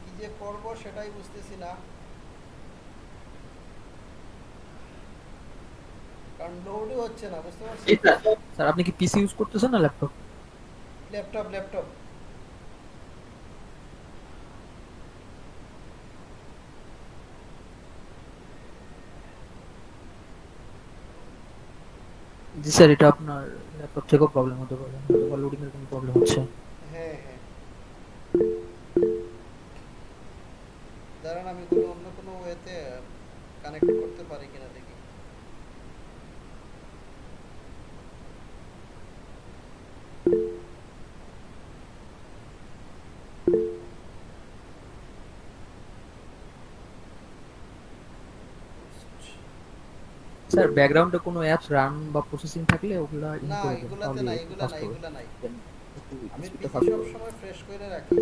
কি যে করব সেটাই বুঝতেছি না। কারণ লোডই হচ্ছে না বুঝতে পারছেন? স্যার স্যার আপনি কি পিসি ইউজ করতেছেন না laptop laptop laptop ji sir এটা আপনার ল্যাপটপ থেকেও প্রবলেম হতে পারে। লোডিং এর কোনো প্রবলেম হচ্ছে। স্যার ব্যাকগ্রাউন্ডে কোনো অ্যাপস রান বা প্রসেসিং থাকলে ওগুলা ইন করে দেন একটু এগুলা fast নাই হবে। এগুলা নাই। আমি সব সময় ফ্রেশ করে রাখি।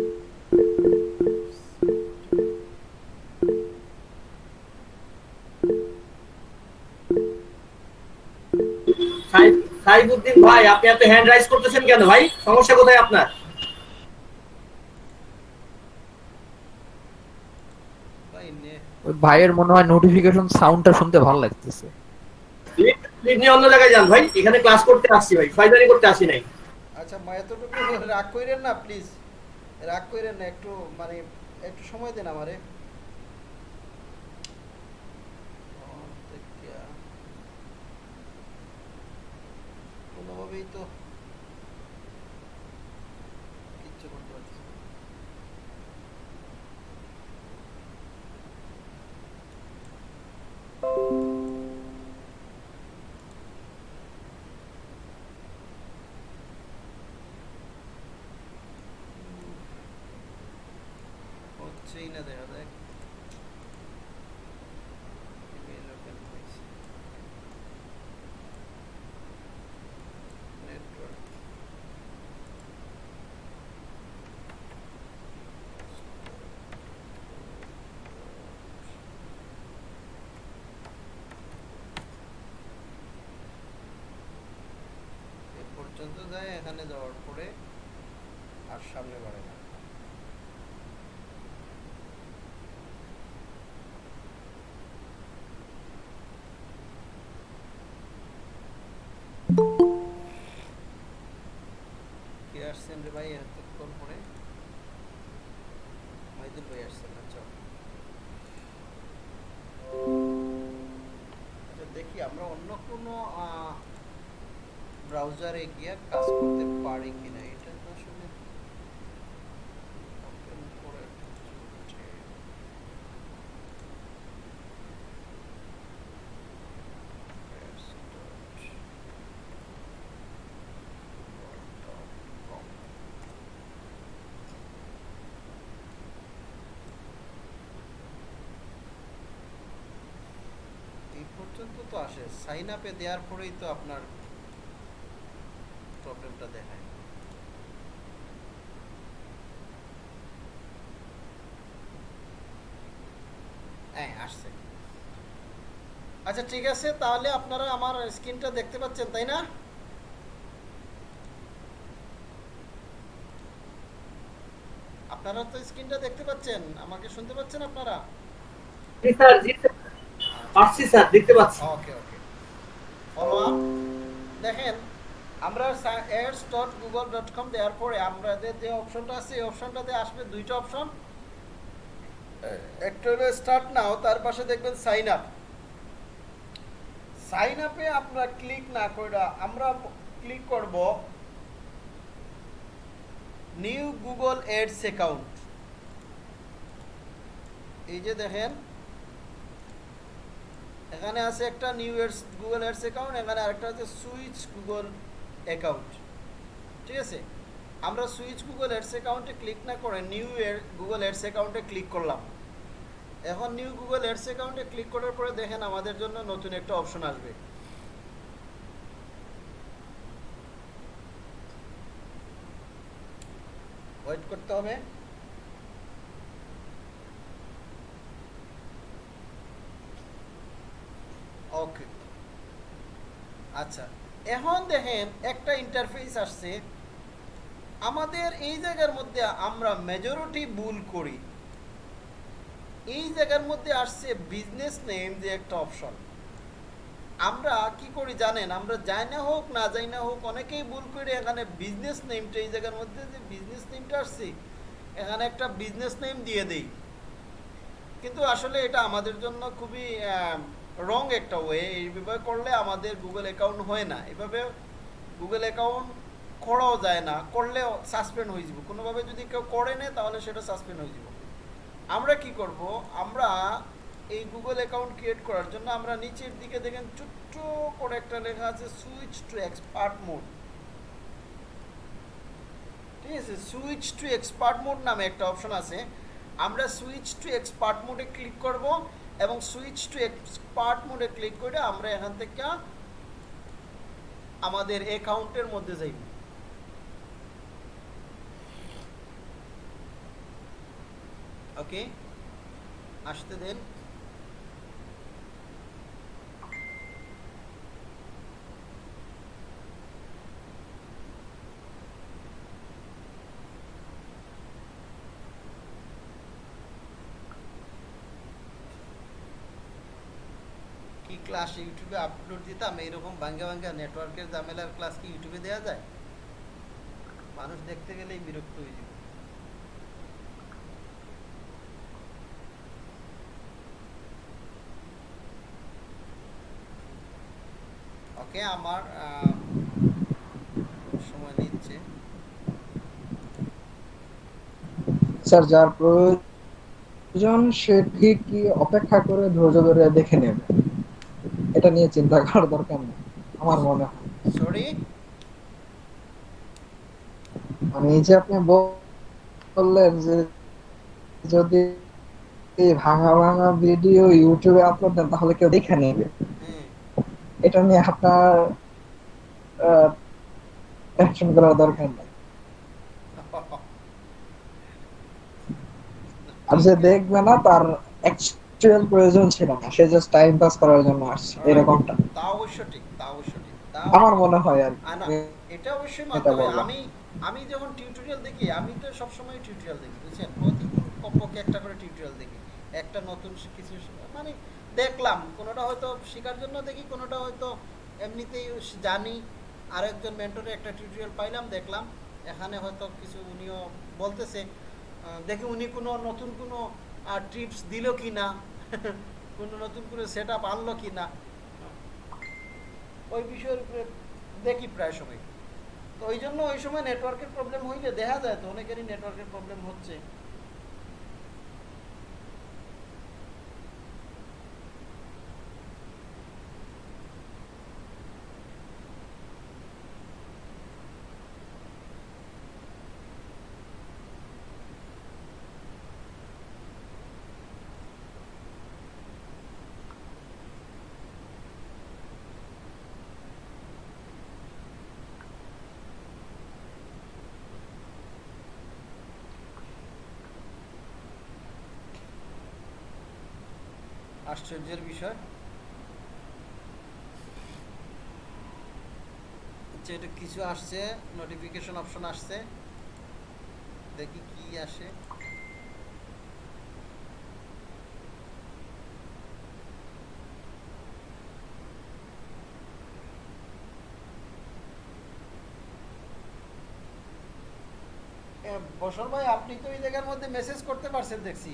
সাইফুদ্দিন ভাই আপনি এত হ্যান্ড রাইজ করতেছেন কেন ভাই? সমস্যা কোথায় আপনার? ভাই নে। ওই ভাইয়ের মনে হয় নোটিফিকেশন সাউন্ডটা শুনতে ভালো লাগতেছে। নিয়ে অন্য জায়গায় যান ভাই, এখানে ক্লাস করতে আসছি ভাই ফাইদারি করতে আসি নাই। আচ্ছা মা, এতটুকু রাগ কইরেন না প্লিজ রাগ কইরেন না, একটু মানে একটু সময় দেন আমারে। কোনোভাবেই তো হচ্ছেই না দেখা যাক Email open হয়েছে। Network. এ পর্যন্ত যায় এখানে যাওয়ার পরে আর সামনে বাড়ে আসছেন ভাই এতক্ষণ পরে। মাইদুল ভাই আসছেন আচ্ছা। আচ্ছা দেখি, আমরা অন্য কোনো ব্রাউজারে গিয়ে কাজ করতে পারি কিনা এটা তো আসলে open করে হচ্ছে। Word.com এই পর্যন্ত তো আসে। সাইন আপে দেওয়ার পরেই তো আপনার প্রবলেমটা দেখায়। হ্যাঁ আসছে। আচ্ছা ঠিক আছে, তাহলে আপনারা আমার স্ক্রিনটা দেখতে পাচ্ছেন, তাই না? আপনারা তো স্ক্রিনটা দেখতে পাচ্ছেন, আমাকে শুনতে পাচ্ছেন আপনারা? Ji sir ji sir. পাচ্ছি স্যার দেখতে পাচ্ছি। ওকে ওকে ফলো আপ দেখেন আমরা ads dot Google dot com দেওয়ার পরে আমাদের যে অপশনটা আছে এই অপশনটাতে আসবে দুইটা অপশন একটা হলো স্টার্ট নাও তার পাশে দেখবেন সাইন আপ সাইন আপে আমরা ক্লিক না করে আমরা ক্লিক করব নিউ গুগল এডস অ্যাকাউন্ট এই যে দেখেন এখানে আছে একটা new ads Google ads account এখানে আরেকটা আছে সুইচ গুগল অ্যাকাউন্ট ঠিক আছে? আমরা সুইচ গুগল এডস অ্যাকাউন্টে ক্লিক না করে নিউ গুগল এডস অ্যাকাউন্টে ক্লিক করলাম। এখন নিউ গুগল এডস অ্যাকাউন্টে ক্লিক করার পরে দেখেন আমাদের জন্য নতুন একটা অপশন আসবে। ওয়েট করতে হবে। ওকে আচ্ছা এখন দেখেন একটা ইন্টারফেস আসছে। আমাদের এই জায়গার মধ্যে আমরা মেজরিটি ভুল করি। এই জায়গার মধ্যে আসছে বিজনেস নেম যে একটা অপশন আমরা কি করি জানেন? আমরা যাই না হোক, না যাই না হোক, অনেকেই ভুল করে এখানে বিজনেস নেমটা এই জায়গার মধ্যে যে বিজনেস নেমটা আসছে, এখানে একটা বিজনেস নেম দিয়ে দেই। কিন্তু আসলে এটা আমাদের জন্য খুবই রং একটা ওয়ে এইভাবে করলে আমাদের গুগল অ্যাকাউন্ট হয় না। এভাবে গুগল অ্যাকাউন্ট করাও যায় না, করলেও সাসপেন্ড হয়ে যাব। কোনোভাবে যদি কেউ করে নেয়, তাহলে সেটা সাসপেন্ড হয়ে যাব। আমরা কি করব? আমরা এই গুগল অ্যাকাউন্ট ক্রিয়েট করার জন্য আমরা নিচের দিকে দেখেন, ছোট্ট করে একটা লেখা আছে সুইচ টু এক্সপার্ট মোড ঠিক আছে? সুইচ টু এক্সপার্ট মোড নামে একটা অপশন আছে। আমরা সুইচ টু এক্সপার্ট মোডে ক্লিক করব। এবং সুইচ টু এক্সপার্ট মোডে ক্লিক করে আমরা এখান থেকে আমাদের অ্যাকাউন্টের মধ্যে যাইব ওকে আসতে দেন কি ক্লাস ইউটিউবে আপলোড দিতাম, এইরকম ভাঙ্গা ভাঙ্গা নেটওয়ার্কের ঝামেলার ক্লাস কি ইউটিউবে দেওয়া যায়? মানুষ দেখতে গেলেই বিরক্ত হয়ে যাবে। ওকে আমার সময় নিচ্ছে। স্যার, যার প্রয়োজন সে ঠিকই অপেক্ষা করে ধৈর্য ধরে দেখে নেবে? এটা নিয়ে চিন্তা করার দরকার নেই আমার মনে হয়। সরি মানে এই যে আপনি বললেন যে যদি ভাঙা ভাঙা ভিডিও ইউটিউবে আপলোড দেন তাহলে কেউ দেখে নেবে। এটা নিয়ে আপনার টেনশন করার দরকার নেই। আর যে দেখবে না তার অ্যাকচুয়াল প্রয়োজন ছিল না সে জাস্ট টাইম পাস করার জন্য আসছে এরকমটা তা অবশ্য ঠিক তা অবশ্য ঠিক। আমার মনে হয় আর। এটা অবশ্যই মানতে আমি আমি যখন টিউটোরিয়াল দেখি আমি তো সবসময় টিউটোরিয়াল দেখি বুঝছেন? প্রতিদিন কমপক্ষে একটা করে টিউটোরিয়াল দেখি। একটা নতুন কিছু মানে দেখলাম কোনোটা হয়তো শেখার জন্য দেখি কোনোটা হয়তো এমনিতেই জানি। আর একজন মেন্টরে একটা টিউটোরিয়াল পাইলাম দেখলাম। এখানে হয়তো কিছু উনিও বলতেছে। দেখি উনি কোনো নতুন কোনো ট্রিপস দিল কি না কোনো নতুন করে সেট আপ আনলো কি না ওই বিষয়ের উপরে দেখি প্রায় সময়। তো ওই জন্য ওই সময় নেটওয়ার্কের প্রবলেম হইলে দেখা যায় তো অনেকেরই নেটওয়ার্কের প্রবলেম হচ্ছে। আশ্চর্যের বিষয়। আচ্ছা এটা কিছু আসছে নোটিফিকেশন অপশন আসছে। দেখি কি আসে। বসর ভাই, আপনি তো এই জায়গার মধ্যে মেসেজ করতে পারছেন দেখছি।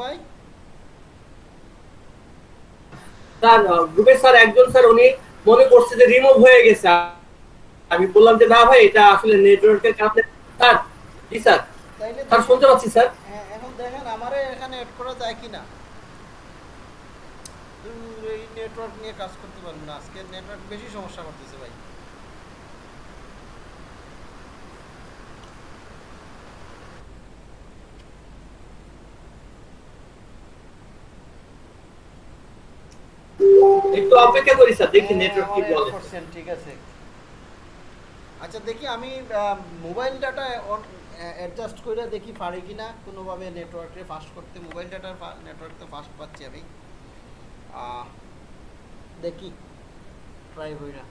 ভাই? স্যার গ্রুপের স্যার একজন স্যার উনি মনে করছে যে রিমুভ হয়ে গেছে। আমি বললাম যে না ভাই এটা আসলে নেটওয়ার্কের কারণে স্যার জি স্যার তাইলে স্যার শুনতে পাচ্ছি স্যার। হ্যাঁ, এখন দেখেন আমারে এখানে এড করা যায় কিনা? এই নেটওয়ার্ক নিয়ে কাজ করতে পারব না। আজকে নেটওয়ার্ক বেশি সমস্যা করতেছে ভাই। একটু অপেক্ষা করি স্যার দেখি হ্যাঁ, নেটওয়ার্ক কি বলে। ঠিক আছে। আচ্ছা দেখি আমি মোবাইল ডাটা অ্যাডজাস্ট করে দেখি পারি কি না কোনোভাবে নেটওয়ার্কে ফাস্ট করতে মোবাইল ডাটার নেটওয়ার্ক তো ফাস্ট পাচ্ছি আমি। আহ, দেখি ট্রাই কইরা।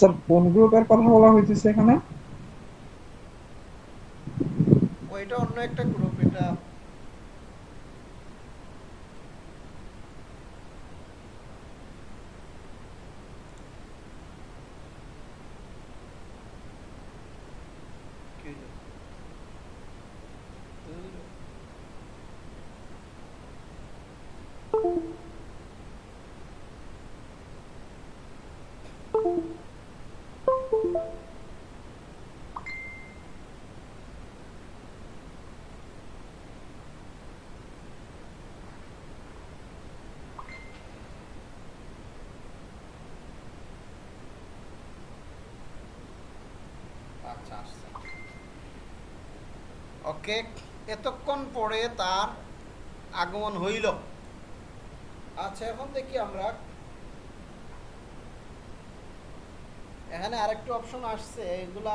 স্যার কোন গ্রুপের কথা বলা হইতেছে এখানে। ওইটা অন্য একটা গ্রুপ এটা কি হলো? ধুর। আচ্ছা আসছে ওকে এতক্ষণ পরে তার আগমন হইল। আচ্ছা এখন দেখি আমরা। এখানে আরেকটা অপশন আসছে, এগুলা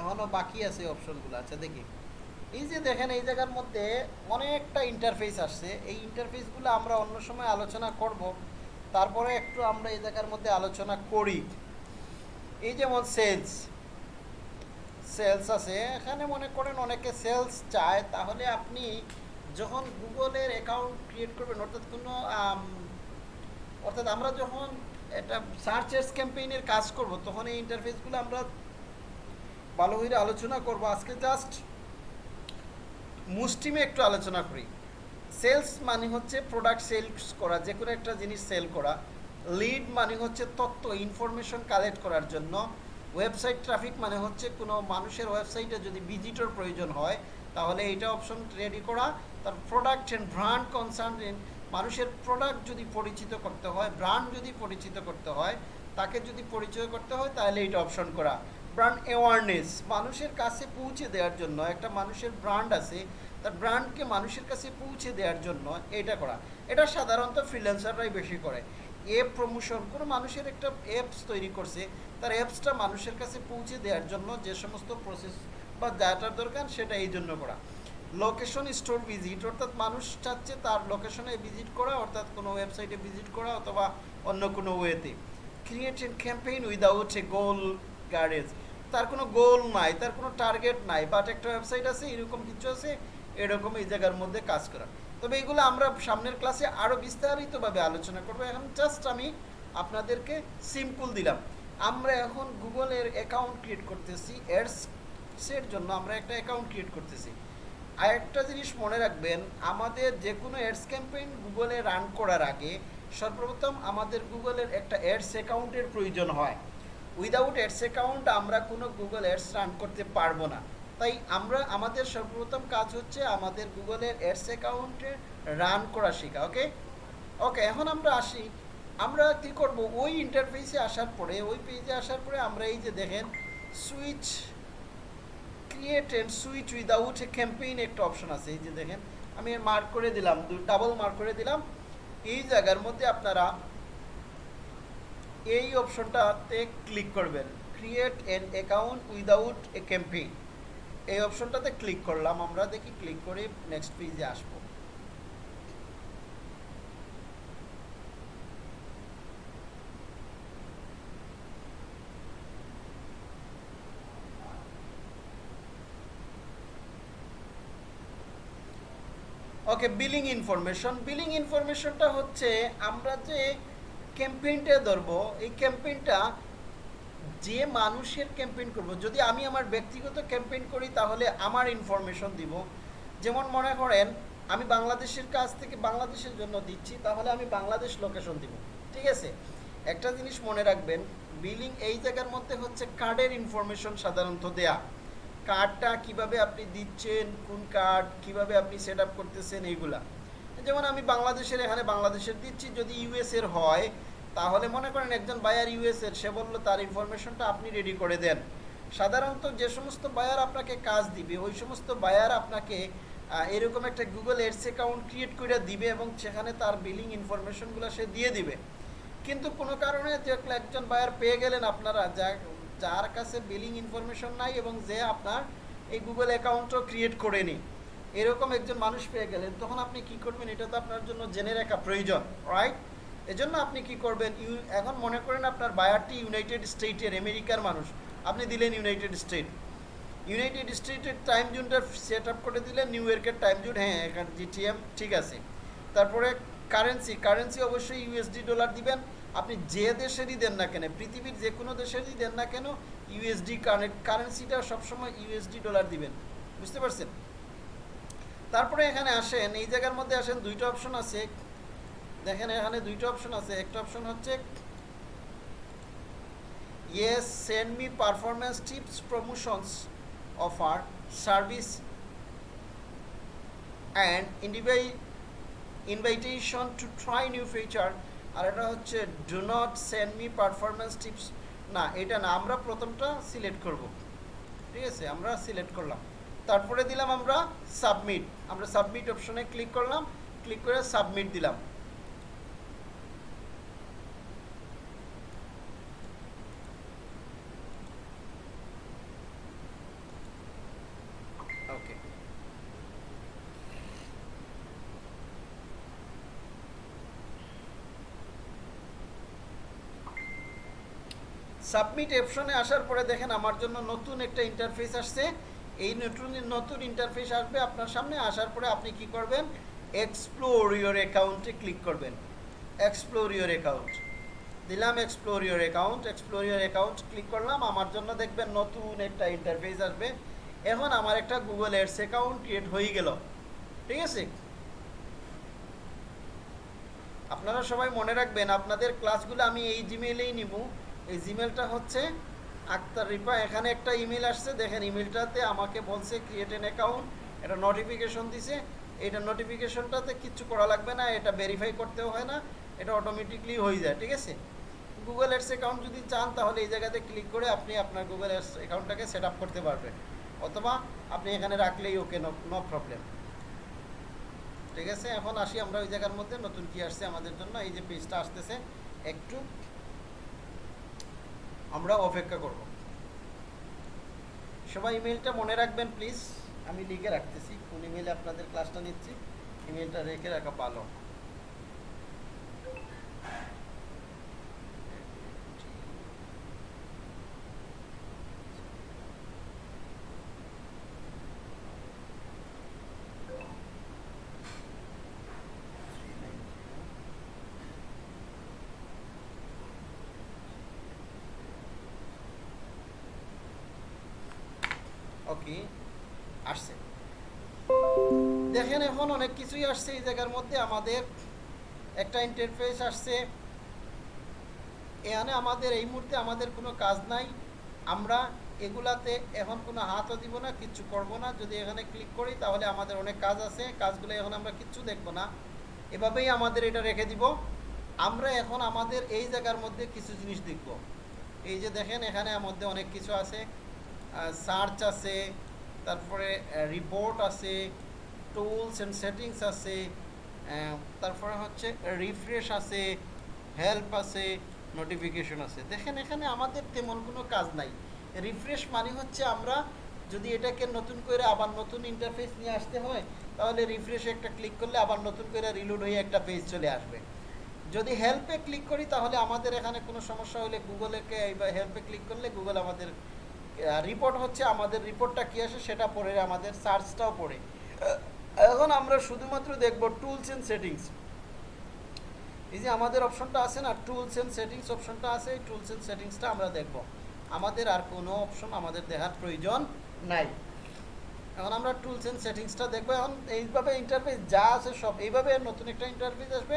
এখনও বাকি আছে অপশনগুলো আচ্ছা দেখি। এই যে দেখেন, এই জায়গার মধ্যে অনেকটা ইন্টারফেস আসছে। এই ইন্টারফেসগুলো আমরা অন্য সময় আলোচনা করব। তারপরে একটু আমরা এই জায়গার মধ্যে আলোচনা করি। এই যেমন সেলস সেলস আছে। এখানে মনে করেন অনেকে সেলস চায়। তাহলে আপনি যখন গুগলের অ্যাকাউন্ট ক্রিয়েট করবেন, অর্থাৎ কোনো অর্থাৎ আমরা যখন এটা সার্চেস ক্যাম্পেইনের কাজ করব, তখন এই ইন্টারফেসগুলো আমরা ভালো করে আলোচনা করব। আজকে জাস্ট মুষ্টিমে একটু আলোচনা করি। সেলস মানে হচ্ছে প্রোডাক্ট সেলস করা, যে কোনো একটা জিনিস সেল করা। লিড মানে হচ্ছে তথ্য ইনফরমেশন কালেক্ট করার জন্য। ওয়েবসাইট ট্রাফিক মানে হচ্ছে কোনো মানুষের ওয়েবসাইটে যদি ভিজিটর প্রয়োজন হয়, তাহলে এইটা অপশন রেডি করা। তার প্রোডাক্ট অ্যান্ড ব্র্যান্ড কনসার্ন মানুষের প্রোডাক্ট যদি পরিচিত করতে হয় ব্র্যান্ড যদি পরিচিত করতে হয়, তাকে যদি পরিচয় করতে হয়, তাহলে এইটা অপশন করা। ব্র্যান্ড অ্যাওয়ারনেস মানুষের কাছে পৌঁছে দেওয়ার জন্য, একটা মানুষের ব্র্যান্ড আছে, তার ব্র্যান্ডকে মানুষের কাছে পৌঁছে দেওয়ার জন্য এটা করা। এটা সাধারণত ফ্রিল্যান্সাররাই বেশি করে। অ্যাপ প্রমোশন কোনো মানুষের একটা অ্যাপস তৈরি করছে, তার অ্যাপসটা মানুষের কাছে পৌঁছে দেওয়ার জন্য যে সমস্ত প্রসেস বা ডাটার দরকার সেটা এই জন্য করা। লোকেশন স্টোর ভিজিট অর্থাৎ মানুষ চাচ্ছে তার লোকেশনে ভিজিট করা, অর্থাৎ কোনো ওয়েবসাইটে ভিজিট করা অথবা অন্য কোনো ওয়েতে create a campaign without a goal গার্ডেজ তার কোনো গোল নাই, তার কোনো টার্গেট নাই বাট একটা ওয়েবসাইট আছে, এরকম কিছু আছে, এরকম এই জায়গার মধ্যে কাজ করা। তবে এগুলো আমরা সামনের ক্লাসে আরও বিস্তারিতভাবে আলোচনা করব। এখন জাস্ট আমি আপনাদেরকে সিম্পল দিলাম। আমরা এখন গুগলের অ্যাকাউন্ট ক্রিয়েট করতেছি অ্যাডসের জন্য আমরা একটা অ্যাকাউন্ট ক্রিয়েট করতেছি। আর একটা জিনিস মনে রাখবেন, আমাদের যে কোনো অ্যাডস ক্যাম্পেইন গুগলে রান করার আগে সর্বপ্রথম আমাদের গুগলের একটা অ্যাডস অ্যাকাউন্টের প্রয়োজন হয়। উইদাউট অ্যাডস অ্যাকাউন্ট আমরা কোনো গুগল অ্যাডস রান করতে পারব না। তাই আমরা আমাদের সর্বপ্রথম কাজ হচ্ছে আমাদের গুগলের অ্যাডস অ্যাকাউন্টে রান করা শেখা ওকে ওকে এখন আমরা আসি। আমরা কী করব? ওই ইন্টারফেসে আসার পরে, ওই পেজে আসার পরে আমরা এই যে দেখেন switch create and switch without a campaign একটা অপশন আছে। এই যে দেখেন, আমি মার্ক করে দিলাম ডাবল মার্ক করে দিলাম। এই জায়গার মধ্যে আপনারা এই অপশনটাতে ক্লিক করবেন। Create an account without a campaign এই অপশনটাতে ক্লিক করলাম, আমরা দেখি ক্লিক করে নেক্সট পেজে আসব। ওকে বিলিং ইনফরমেশন বিলিং ইনফরমেশনটা হচ্ছে আমরা যে ক্যাম্পেইনটা ধরবো, এই ক্যাম্পেইনটা যে মানুষের ক্যাম্পেইন করব, যদি আমি আমার ব্যক্তিগত ক্যাম্পেইন করি, তাহলে আমার ইনফরমেশন দিব। যেমন মনে করেন, আমি বাংলাদেশের কাছ থেকে বাংলাদেশের জন্য দিচ্ছি, তাহলে আমি বাংলাদেশ লোকেশন দিব। ঠিক আছে? একটা জিনিস মনে রাখবেন বিলিং এই জায়গার মধ্যে হচ্ছে কার্ডের ইনফরমেশন সাধারণত দেয়া। কার্ডটা কীভাবে আপনি দিচ্ছেন, কোন কার্ড কীভাবে আপনি সেট করতেছেন, এইগুলা। যেমন আমি বাংলাদেশের, এখানে বাংলাদেশের দিচ্ছি, যদি ইউএস এর হয় তাহলে মনে করেন একজন বায়ার ইউএস এর সে বলল তার ইনফরমেশনটা আপনি রেডি করে দেন। সাধারণত যে সমস্ত বায়ার আপনাকে কাজ দিবে, ওই সমস্ত বায়ার আপনাকে এরকম একটা গুগল এডস অ্যাকাউন্ট ক্রিয়েট করে দিবে এবং সেখানে তার বিলিং ইনফরমেশনগুলো সে দিয়ে দিবে। কিন্তু কোনো কারণে একজন বায়ার পেয়ে গেলেন আপনারা, যা, যার কাছে বিলিং ইনফরমেশন নাই এবং যে আপনার এই গুগল অ্যাকাউন্টও ক্রিয়েট করেনি। এরকম একজন মানুষ পেয়ে গেলেন, তখন আপনি কি করবেন? এটা তো আপনার জন্য জেনে রাখা প্রয়োজন রাইট এজন্য আপনি কি করবেন? এখন মনে করেন আপনার বায়ারটি ইউনাইটেড স্টেটের আমেরিকার মানুষ। আপনি দিলেন ইউনাইটেড স্টেট। ইউনাইটেড স্টেটের টাইম জোনটা সেট আপ করে দিলেন, নিউ ইয়র্কের টাইম জোন। হ্যাঁ এখানে জিটিএম, ঠিক আছে। তারপরে কারেন্সি কারেন্সি অবশ্যই ইউএসডি ডলার দিবেন। আপনি যে দেশেরই দেন না কেন, পৃথিবীর যে কোনো দেশেরই দেন না কেন, ইউএসডি কারেন্সিটা সবসময় ইউএসডি ডলার দিবেন। বুঝতে পারছেন? তারপরে এখানে আসেন, এই জায়গার মধ্যে আসেন, দুইটা অপশন আছে। দেখেন এখানে দুইটা অপশন আছে। একটা অপশন হচ্ছে yes send me performance tips promotions offer service and ইন্ডিভাই invitation to try new feature আর এটা হচ্ছে do not send me performance tips না, এটা না, আমরা প্রথমটা সিলেক্ট করব। ঠিক আছে, আমরা সিলেক্ট করলাম। তারপরে দিলাম আমরা সাবমিট আমরা সাবমিট অপশনে ক্লিক করলাম। ক্লিক করে সাবমিট দিলাম ওকে সাবমিট অপশনে আসার পরে দেখেন আমার জন্য নতুন একটা ইন্টারফেস আসছে। এই নতুন নতুন ইন্টারফেস আসবে আপনার সামনে। আসার পরে আপনি কি করবেন? এক্সপ্লোর ইওর অ্যাকাউন্টে ক্লিক করবেন। এক্সপ্লোর ইওর অ্যাকাউন্ট দিলাম explore your account explore your account click করলাম। আমার জন্য দেখবেন নতুন একটা ইন্টারফেস আসবে। এখন আমার একটা গুগল এডস অ্যাকাউন্ট ক্রিয়েট হয়ে গেল। ঠিক আছে? আপনারা সবাই মনে রাখবেন, আপনাদের ক্লাসগুলো আমি এই জিমেইলেই নিব। এই জিমেলটা হচ্ছে আক্তার রিপা। এখানে একটা ইমেল আসছে, দেখেন ইমেলটাতে আমাকে বলছে ক্রিয়েট এন অ্যাকাউন্ট এটা নোটিফিকেশন দিছে। এটা নোটিফিকেশনটাতে কিচ্ছু করা লাগবে না, এটা ভেরিফাই করতেও হয় না, এটা অটোমেটিকলি হয়ে যায়, ঠিক আছে? গুগল এডস অ্যাকাউন্ট যদি চান, তাহলে এই জায়গাতে ক্লিক করে আপনি আপনার গুগল এডস অ্যাকাউন্টটাকে সেট আপ করতে পারবেন। অথবা আপনি এখানে রাখলেই ওকে নো প্রবলেম ঠিক আছে? এখন আসি আমরা ওই জায়গার মধ্যে, নতুন কি আসছে আমাদের জন্য, এই যে পেজটা আসতেছে, একটু আমরা অপেক্ষা করব। সবাই ইমেলটা মনে রাখবেন প্লিজ আমি লিখে রাখতেছি। কোন ইমেলে আপনাদের ক্লাসটা নিচ্ছি? ইমেলটা রেখে রাখা ভালো ওকে আসছে। দেখেন এখন অনেক কিছুই আসছে এই জায়গার মধ্যে। আমাদের একটা ইন্টারফেস আসছে। এখানে আমাদের এই মুহূর্তে আমাদের কোনো কাজ নাই। আমরা এগুলাতে এখন কোনো হাতও দিব না, কিচ্ছু করব না। যদি এখানে ক্লিক করি, তাহলে আমাদের অনেক কাজ আছে। কাজগুলো এখন আমরা কিচ্ছু দেখব না। এভাবেই আমাদের এটা রেখে দিব। আমরা এখন আমাদের এই জায়গার মধ্যে কিছু জিনিস দেখব। এই যে দেখেন, এখানে মধ্যে অনেক কিছু আছে। সার্চ আছে। তারপরে রিপোর্ট আছে টুলস অ্যান্ড সেটিংস আছে তারপরে হচ্ছে রিফ্রেশ আছে হেল্প আছে নোটিফিকেশন আছে। দেখেন, এখানে আমাদের তেমন কোনো কাজ নাই। রিফ্রেশ মানে হচ্ছে আমরা যদি এটাকে নতুন করে আবার নতুন ইন্টারফেস নিয়ে আসতে হয়, তাহলে রিফ্রেশে একটা ক্লিক করলে আবার নতুন করে রিলোড হয়ে একটা পেজ চলে আসবে। যদি হেল্পে ক্লিক করি, তাহলে আমাদের এখানে কোনো সমস্যা হলে গুগলেকে হেল্পে ক্লিক করলে গুগল আমাদের রিপোর্ট হচ্ছে, আমাদের রিপোর্টটা কী আসে সেটা পড়ে, আমাদের সার্চটাও পড়ে। এখন আমরা শুধুমাত্র দেখব টুলস অ্যান্ড সেটিংস এই যে আমাদের অপশনটা আছে না টুলস অ্যান্ড সেটিংস অপশনটা আছে, এই টুলস অ্যান্ড সেটিংসটা আমরা দেখব। আমাদের আর কোনো অপশন আমাদের দেখার প্রয়োজন নাই। এখন আমরা টুলস অ্যান্ড সেটিংসটা দেখব। এখন এইভাবে ইন্টারফেস যা আছে সব, এইভাবে নতুন একটা ইন্টারফেস আসবে।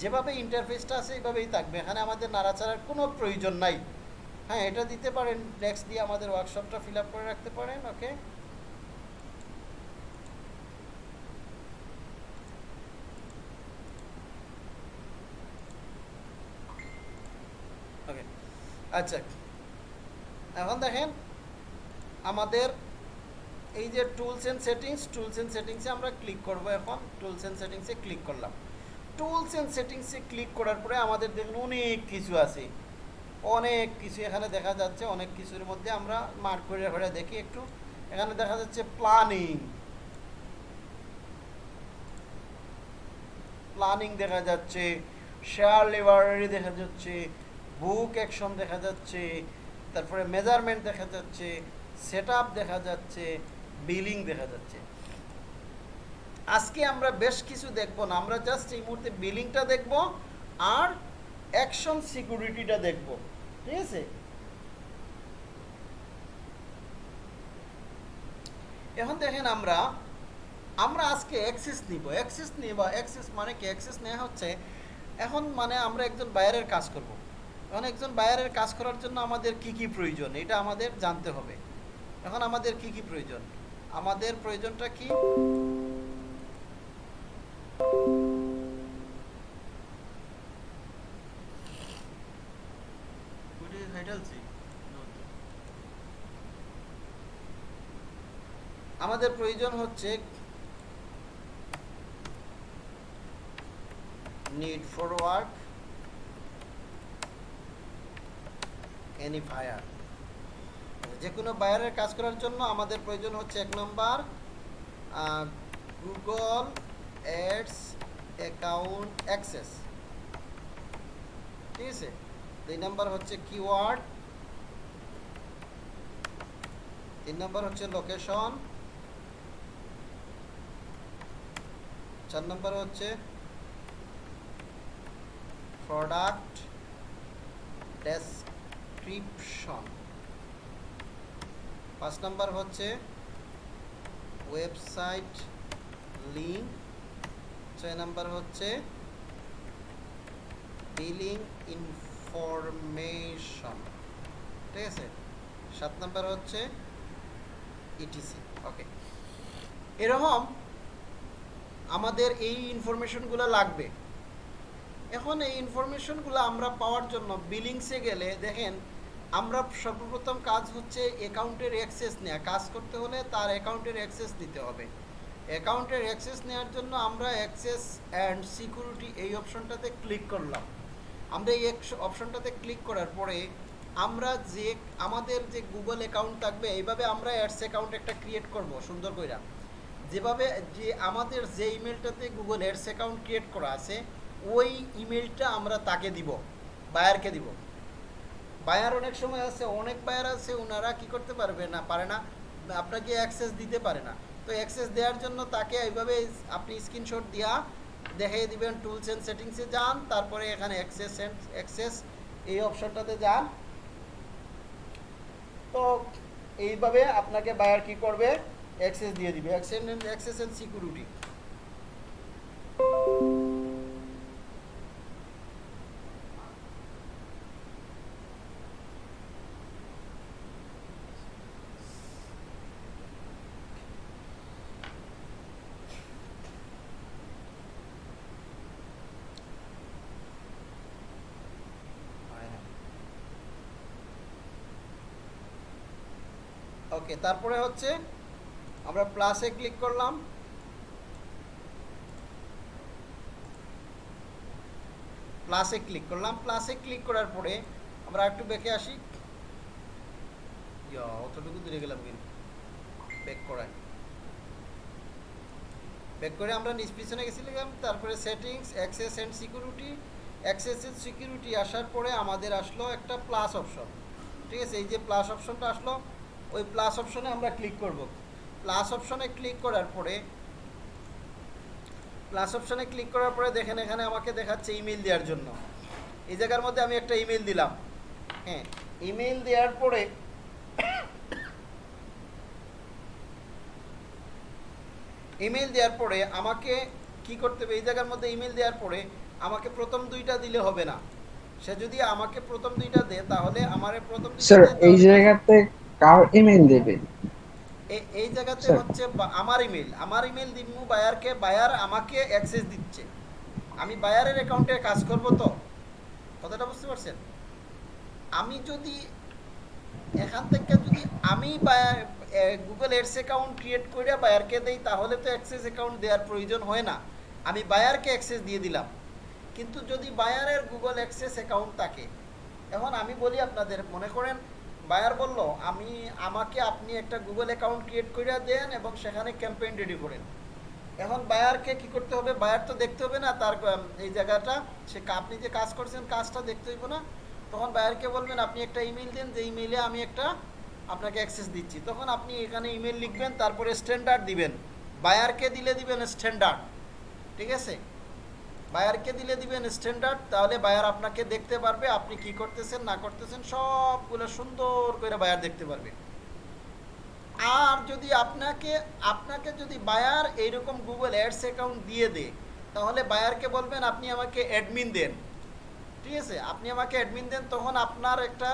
যেভাবে ইন্টারফেসটা আছে, এইভাবেই থাকবে। এখানে আমাদের নাড়াচাড়ার কোনো প্রয়োজন নাই। হ্যাঁ এটা দিতে পারেন নেক্সট দিয়ে আমাদের ওয়ার্কশপটা ফিল করে রাখতে পারেন ওকে ওকে আচ্ছা এখন দেখেন, আমাদের এই যে tools and settings tools and সেটিংসে আমরা ক্লিক করব এখন টুলস এন্ড সেটিংসে ক্লিক করলাম। টুলস এন্ড সেটিংসে ক্লিক করার পরে আমাদের দেখুন অনেক কিছু আছে। অনেক কিছু এখানে দেখা যাচ্ছে, অনেক কিছুর মধ্যে আমরা মার্ক করে করে দেখি একটু। এখানে দেখা যাচ্ছে প্ল্যানিং প্ল্যানিং দেখা যাচ্ছে শেয়ার লাইব্রেরি দেখা যাচ্ছে বুক অ্যাকশন দেখা যাচ্ছে, তারপরে মেজারমেন্ট দেখা যাচ্ছে সেট দেখা যাচ্ছে বিলিং দেখা যাচ্ছে। আজকে আমরা বেশ কিছু দেখব না, আমরা জাস্ট এই মুহূর্তে বিলিংটা দেখব আর অ্যাকশন সিকিউরিটিটা দেখব। ঠিক আছে এখন দেখেন আমরা আমরা আজকে অ্যাক্সেস নিব। অ্যাক্সেস নিব অ্যাক্সেস মানে কি? অ্যাক্সেস নেওয়া হচ্ছে, এখন মানে আমরা একজন বায়ারের কাজ করব। এখন একজন বায়ারের কাজ করার জন্য আমাদের কি কি প্রয়োজন? এটা আমাদের জানতে হবে। এখন আমাদের কি কি প্রয়োজন? আমাদের প্রয়োজনটা কি? আমাদের প্রয়োজন হচ্ছে need for work, any fire যে কোনো বায়ারের কাজ করার জন্য আমাদের প্রয়োজন হচ্ছে এক নম্বর গুগল অ্যাডস অ্যাকাউন্ট অ্যাক্সেস ঠিক আছে? দুই নম্বর হচ্ছে কিওয়ার্ড। তিন নম্বর হচ্ছে লোকেশন। চার নম্বর হচ্ছে প্রোডাক্ট ডেসক্রিপশন। পাঁচ নাম্বার হচ্ছে ওয়েবসাইট লিঙ্ক। ছয় নাম্বার হচ্ছে বিলিং ইনফরমেশন ঠিক আছে? সাত নাম্বার হচ্ছে ইটিসি ওকে এরকম আমাদের এই ইনফরমেশনগুলো লাগবে। এখন এই ইনফরমেশনগুলো আমরা পাওয়ার জন্য বিলিংসে গেলে দেখেন, আমরা সর্বপ্রথম কাজ হচ্ছে অ্যাকাউন্টের অ্যাক্সেস নেওয়া কাজ করতে হলে তার অ্যাকাউন্টের অ্যাক্সেস দিতে হবে। অ্যাকাউন্টের অ্যাক্সেস নেওয়ার জন্য আমরা অ্যাক্সেস অ্যান্ড সিকিউরিটি এই অপশনটাতে ক্লিক করলাম। আমরা এই অপশনটাতে ক্লিক করার পরে আমরা যে, আমাদের যে গুগল অ্যাকাউন্ট থাকবে, এইভাবে আমরা অ্যাডস অ্যাকাউন্ট একটা ক্রিয়েট করব, সুন্দর কইরা। যেভাবে যে আমাদের যে ইমেলটাতে গুগল অ্যাডস অ্যাকাউন্ট ক্রিয়েট করা আছে, ওই ইমেলটা আমরা তাকে দিব বায়ারকে দিব। বায়ার অনেক সময় আছে, অনেক বায়ার আছে ওনারা কি করতে পারবে না, পারে না, আপনাকে অ্যাক্সেস দিতে পারে না। তো অ্যাক্সেস দেওয়ার জন্য তাকে এইভাবে আপনি স্ক্রিনশট দিয়া দেখিয়ে দিবেন টুলস অ্যান্ড সেটিংসে যান, তারপরে এখানে অ্যাক্সেস অ্যান্ড অ্যাক্সেস এই অপশনটাতে যান। তো এইভাবে আপনাকে বায়ার কি করবে? অ্যাক্সেস দিয়ে দিবে। অ্যাক্সেস অ্যান্ড সিকিউরিটি ওকে, তারপরে হচ্ছে আমরা প্লাসে ক্লিক করলাম। প্লাসে ক্লিক করলাম। প্লাসে ক্লিক করার পরে আমরা একটু বেঁকে আসি। অতটুকু দূরে গেলাম কিন্তু। ব্যাক করায়। ব্যাক করে আমরা নিজ পিছনে গেছিলাম। তারপরে settings access and security access and security আসার পরে আমাদের আসলো একটা প্লাস অপশন ঠিক আছে? এই যে প্লাস অপশনটা আসলো ওই প্লাস অপশনে আমরা ক্লিক করব। প্লাস অপশনে ক্লিক করার পরে প্লাস অপশনে ক্লিক করার পরে দেখেন এখানে আমাকে দেখাচ্ছে ইমেল দেওয়ার জন্য। এই জায়গার মধ্যে আমি একটা ইমেল দিলাম। হ্যাঁ ইমেল দেওয়ার পরে ইমেল দেওয়ার পরে আমাকে কি করতে হবে? এই জায়গার মধ্যে ইমেল দেওয়ার পরে আমাকে প্রথম দুইটা দিলে হবে না। সে যদি আমাকে প্রথম দুইটা দেয় তাহলে আমার প্রথম দুইটা স্যার এই জায়গাতে কার ইমেল দেবে? এই জায়গাতে হচ্ছে আমার ইমেল আমার ইমেল দিমু বায়ারকে বায়ার আমাকে অ্যাক্সেস দিচ্ছে। আমি বায়ারের অ্যাকাউন্টে কাজ করব তো? কথাটা বুঝতে পারছেন? আমি যদি এখান থেকে যদি আমি গুগল এডস অ্যাকাউন্ট ক্রিয়েট করে বায়ারকে দেই তাহলে তো অ্যাক্সেস অ্যাকাউন্ট দেওয়ার প্রয়োজন হয় না। আমি বায়ারকে অ্যাক্সেস দিয়ে দিলাম। কিন্তু যদি বায়ারের গুগল অ্যাক্সেস অ্যাকাউন্ট থাকে এখন আমি বলি আপনাদের মনে করেন বায়ার বলল, আমি, আমাকে আপনি একটা গুগল অ্যাকাউন্ট ক্রিয়েট করে দেন এবং সেখানে ক্যাম্পেইন রেডি করেন। এখন বায়ারকে কি করতে হবে? বায়ার তো দেখতে হবে না তার এই জায়গাটা। সে আপনি যে কাজ করছেন, কাজটা দেখতে হইব না। তখন বায়ারকে বলবেন, আপনি একটা ইমেল দেন, যে ইমেইলে আমি একটা আপনাকে অ্যাক্সেস দিচ্ছি। তখন আপনি এখানে ইমেল লিখবেন, তারপরে স্ট্যান্ডার্ড দিবেন। বায়ারকে দিলে দিবেন স্ট্যান্ডার্ড ঠিক আছে? বায়ারকে দিলে দিবেন স্ট্যান্ডার্ড তাহলে বায়ার আপনাকে দেখতে পারবে আপনি কি করতেছেন, না করতেছেন, সবগুলো সুন্দর করে বায়ার দেখতে পারবে। আর যদি আপনাকে আপনাকে যদি বায়ার এইরকম গুগল অ্যাডস অ্যাকাউন্ট দিয়ে দেয়, তাহলে বায়ারকে বলবেন, আপনি আমাকে অ্যাডমিন দেন। ঠিক আছে? আপনি আমাকে অ্যাডমিন দেন, তখন আপনার একটা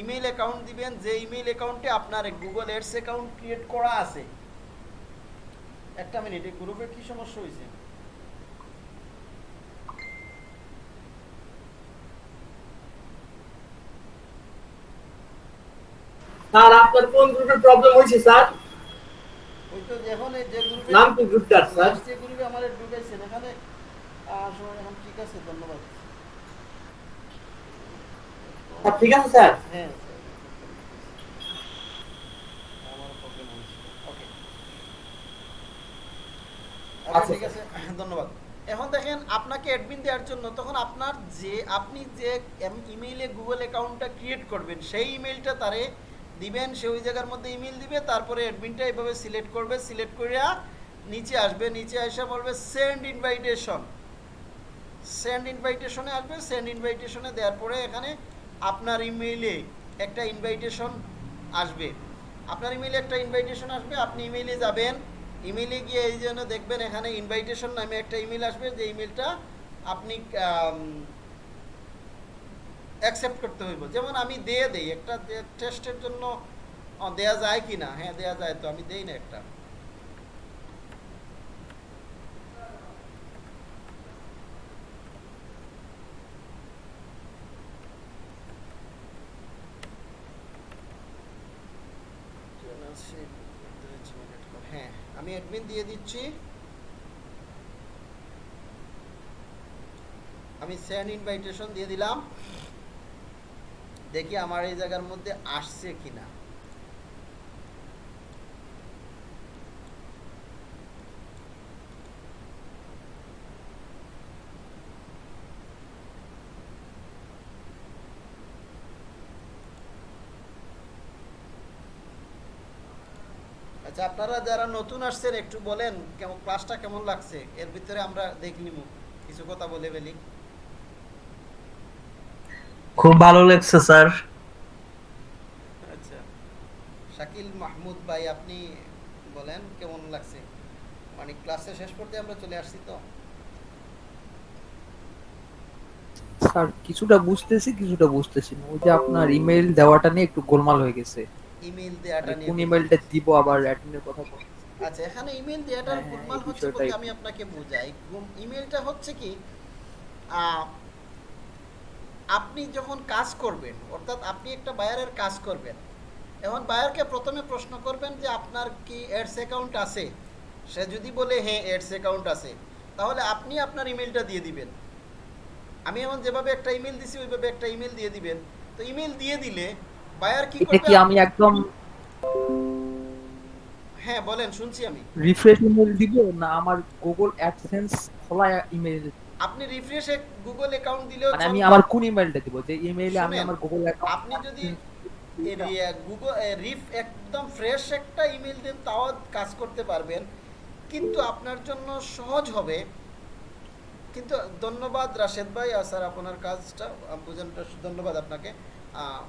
ইমেইল অ্যাকাউন্ট দিবেন, যে ইমেইল অ্যাকাউন্টে আপনার গুগল অ্যাডস অ্যাকাউন্ট ক্রিয়েট করা আছে। একটা মিনিট, এই গ্রুপের কি সমস্যা হয়েছে? স্যার আপনার কোন গ্রুপে প্রবলেম হয়েছে স্যার? নাম কি গ্রুপটার স্যার? যে গ্রুপে আমাদের ঢুকাইছেন এখানে এখন ঠিক আছে ধন্যবাদ। স্যার, ঠিক আছে স্যার? হ্যাঁ আচ্ছা, ঠিক আছে ধন্যবাদ। এখন দেখেন আপনাকে অ্যাডমিন দেওয়ার জন্য তখন আপনার যে আপনি যে ইমেইলে গুগল অ্যাকাউন্টটা ক্রিয়েট করবেন সেই ইমেইলটা তারে দিবেন, সে ওই জায়গার মধ্যে ইমেল দিবে, তারপরে অ্যাডমিনটা এভাবে সিলেক্ট করবে সিলেক্ট করে নিচে আসবে, নিচে এসে বলবে সেন্ড ইনভাইটেশন সেন্ড ইনভাইটেশনে আসবে সেন্ড ইনভাইটেশনে দেওয়ার পরে এখানে আপনার ইমেইলে একটা ইনভাইটেশন আসবে। আপনার ইমেইলে একটা ইনভাইটেশন আসবে, আপনি ইমেইলে যাবেন। ইমেইলে গিয়ে এই জন্য দেখবেন এখানে ইনভাইটেশন নামে একটা ইমেল আসবে, যে ইমেলটা আপনি অ্যাকসেপ্ট করতে হইব। যেমন আমি দিয়ে দেই, একটা টেস্টের জন্য দেয়া যায় কি না? হ্যাঁ দেয়া যায় তো, আমি দেই না একটা। হ্যাঁ আমি অ্যাডমিন দিয়ে দিচ্ছি। আমি সেন্ড ইনভাইটেশন দিয়ে দিলাম। দেখি আমার এই জায়গার মধ্যে আসছে কিনা। আচ্ছা আপনারা যারা নতুন আসছেন, একটু বলেন, কেমন ক্লাসটা কেমন লাগছে? এর ভিতরে আমরা দেখে নিব। কিছু কথা বলে ফেলি। খুব ভালো লাগছে স্যার। আচ্ছা। শাকিল মাহমুদ ভাই আপনি বলেন কেমন লাগছে? মানে ক্লাসে শেষ করতে আমরা চলে আসছি তো? স্যার কিছুটা বুঝতেছি কিছুটা বুঝতেছি না। ওই যে আপনার ইমেল দেওয়াটা নিয়ে একটু গোলমাল হয়ে গেছে। ইমেল দেওয়াটা মানে নিয়ে কোন ইমেলটা দিব আবার অ্যাডমিনের কথা বল। আচ্ছা এখানে ইমেল দেওয়াটার হ্যাঁ, গোলমাল হচ্ছে বলতে আমি আপনাকে বোঝাই। ইমেলটা হচ্ছে কি আহ, আপনি যখন কাজ করবেন অর্থাৎ আপনি একটা বায়ারের কাজ করবেন এখন বায়ারকে প্রথমে প্রশ্ন করবেন যে আপনার কি অ্যাডস অ্যাকাউন্ট আছে? সে যদি বলে হ্যাঁ অ্যাডস অ্যাকাউন্ট আছে। তাহলে আপনি আপনার ইমেলটা দিয়ে দিবেন। আমি এখন যেভাবে একটা ইমেল দিছি ওইভাবে একটা ইমেল দিয়ে দিবেন। তো ইমেল দিয়ে দিলে বায়ার কি করবে কি আমি একদম হ্যাঁ বলেন শুনছি আমি। রিফ্রেশ ইমেল দিব না আমার গুগল অ্যাডসেন্স খোলা ইমেল আপনি রিফ্রেশে গুগল অ্যাকাউন্ট দিলেও মানে আমি আমার কোন ইমেলটা দিব? যে ইমেইলে আমি আমার গুগল অ্যাকাউন্ট আপনি যদি গুগল রিফ একদম ফ্রেশ একটা ইমেল দেন তাও কাজ করতে পারবেন। কিন্তু আপনার জন্য সহজ হবে। কিন্তু ধন্যবাদ রাশেদ ভাই আর স্যার আপনার কাজটা বোঝানোটা ধন্যবাদ আপনাকে আহ,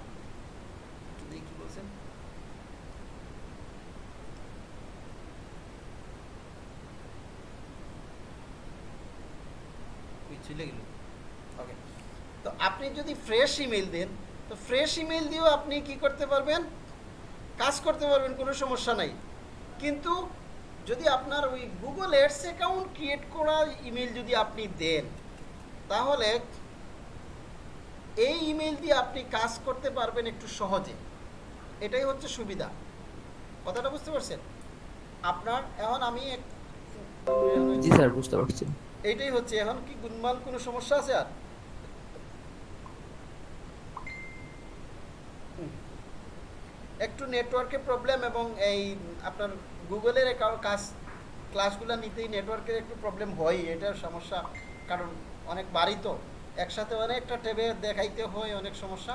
দেখি কি বলছেন ওই চলে গেল। ওকে তো আপনি যদি ফ্রেশ ইমেল দেন তো ফ্রেশ ইমেল দিয়েও আপনি কি করতে পারবেন? কাজ করতে পারবেন কোনো সমস্যা নাই। কিন্তু যদি আপনার ওই গুগল এডস অ্যাকাউন্ট ক্রিয়েট করা ইমেল যদি আপনি দেন তাহলে এই ইমেল দিয়ে আপনি কাজ করতে পারবেন একটু সহজে। এটাই হচ্ছে সুবিধা। কথাটা বুঝতে পারছেন? আপনার এখন আমি জি স্যার বুঝতে পারছি। এইটাই হচ্ছে, এখন কি গুনমাল কোনো সমস্যা আছে আর। একটু নেটওয়ার্কের প্রবলেম এবং এই আপনার গুগলের কাজ, ক্লাসগুলো নিতেই নেটওয়ার্কের একটু প্রবলেম হয় এটার সমস্যা, কারণ অনেক বাড়ি তো, একসাথে অনেকটা ট্যাবে দেখাইতে হয়, অনেক সমস্যা।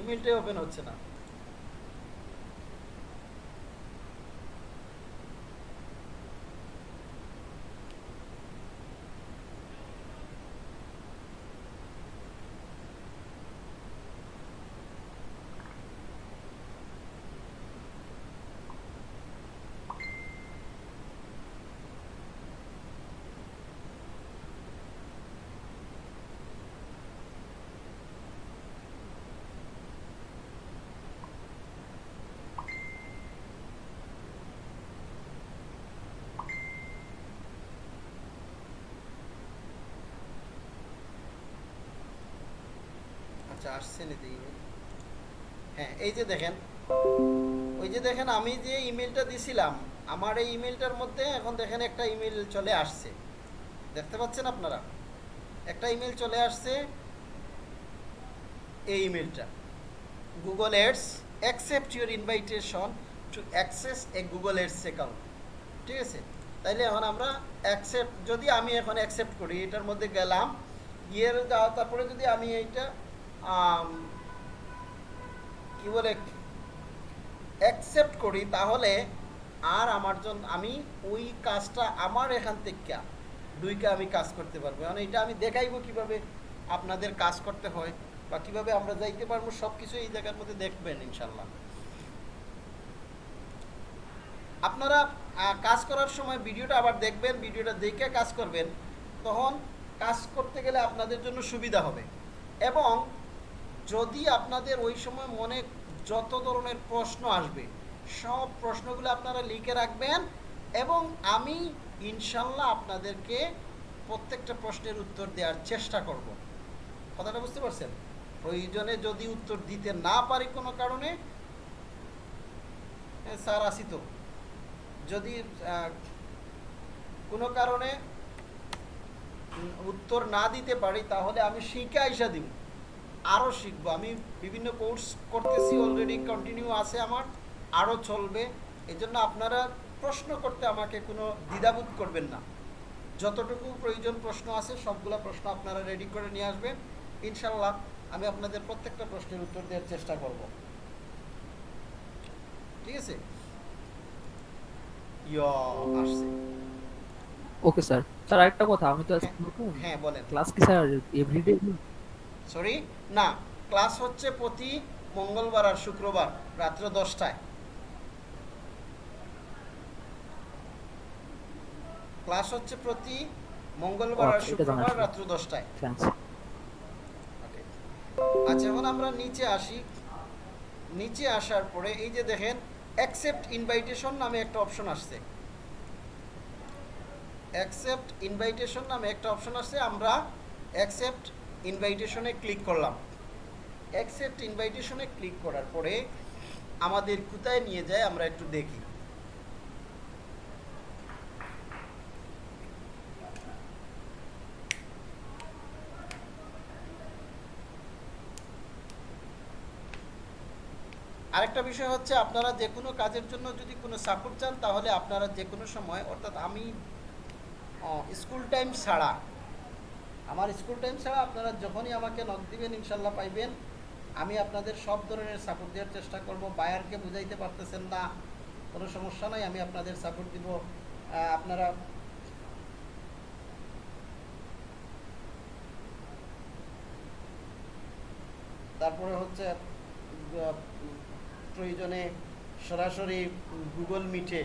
ইমেলটাই ওপেন হচ্ছে না। আচ্ছা হ্যাঁ আমি যে ইমেলটা দিছিলাম, আমার এই ইমেলটার মধ্যে এখন দেখেন একটা ইমেল চলে আসছে। দেখতে পাচ্ছেন আপনারা? একটা ইমেল চলে আসছে এই ইমেলটা Google ads accept your invitation to access a Google ads account ঠিক আছে? তাইলে এখন আমরা অ্যাকসেপ্ট যদি আমি এখন অ্যাকসেপ্ট করি, এটার মধ্যে গেলাম, গিয়ে তারপরে যদি আমি এইটা কি বলে অ্যাকসেপ্ট করি তাহলে আর আমার জন্য আমি ওই কাজটা আমার এখান থেকে দুইকে আমি কাজ করতে পারব। মানে এটা আমি দেখাইবো কীভাবে আপনাদের কাজ করতে হয় বা কীভাবে আমরা যাইতে পারব সব কিছু এই জায়গার মধ্যে দেখবেন ইনশাল্লাহ। আপনারা কাজ করার সময় ভিডিওটা আবার দেখবেন, ভিডিওটা দেখে কাজ করবেন, তখন কাজ করতে গেলে আপনাদের জন্য সুবিধা হবে। এবং যদি আপনাদের ওই সময় মনে যত ধরনের প্রশ্ন আসবে, সব প্রশ্নগুলো আপনারা লিখে রাখবেন এবং আমি ইনশাল্লাহ আপনাদেরকে প্রত্যেকটা প্রশ্নের উত্তর দেওয়ার চেষ্টা করব। কথাটা বুঝতে পারছেন? প্রয়োজনে যদি উত্তর দিতে না পারি কোনো কারণে স্যার আসি তো। যদি কোনো কারণে উত্তর না দিতে পারি, তাহলে আমি শিখে আইসা দিব। আরও শিখব। আমি বিভিন্ন কোর্স করতেছি অলরেডি কন্টিনিউ আছে আমার আরও চলবে। এই জন্য আপনারা প্রশ্ন করতে আমাকে কোনো দ্বিধাবোধ করবেন না। যতটুকু প্রয়োজন প্রশ্ন আছে সবগুলো প্রশ্ন আপনারা রেডি করে নিয়ে আসবেন। ইনশাল্লাহ আমি আপনাদের প্রত্যেকটা প্রশ্নের উত্তর দেওয়ার চেষ্টা করব। ঠিক আছে? আসছে। ওকে স্যার স্যার আরেকটা কথা আমি তো হ্যাঁ বলেন। ক্লাস কি স্যার এভরিডে সরি না ক্লাস হচ্ছে প্রতি মঙ্গলবার আর শুক্রবার রাত্র দশটায়। ক্লাস হচ্ছে প্রতি মঙ্গলবার আর এটা শুক্রবার রাত্র দশটায়। আচ্ছা এখন আমরা নিচে আসি। নিচে আসার পরে এই যে দেখেন অ্যাকসেপ্ট ইনভাইটেশন নামে একটা অপশন আসছে। অ্যাকসেপ্ট ইনভাইটেশন নামে একটা অপশন আসছে। আমরা অ্যাকসেপ্ট ইনভাইটেশনে ক্লিক করলাম। অ্যাকসেপ্ট ইনভাইটেশনে ক্লিক করার পরে আমাদের কোথায় নিয়ে যায় আমরা একটু দেখি। আরেকটা বিষয় হচ্ছে আপনারা যে কোনো কাজের জন্য যদি কোনো সাপোর্ট চান তাহলে আপনারা যে কোনো সময়, অর্থাৎ আমি স্কুল টাইম ছাড়া আমার স্কুল টাইম ছাড়া আপনারা যখনই আমাকে নক দিবেন, ইনশাল্লাহ পাইবেন। আমি আপনাদের সব ধরনের সাপোর্ট দেওয়ার চেষ্টা করব। বায়ারকে বুঝাইতে পারতেছেন না, কোনো সমস্যা নাই, আমি আপনাদের সাপোর্ট দিব। আপনারা তারপরে হচ্ছে প্রয়োজনে সরাসরি গুগল মিটে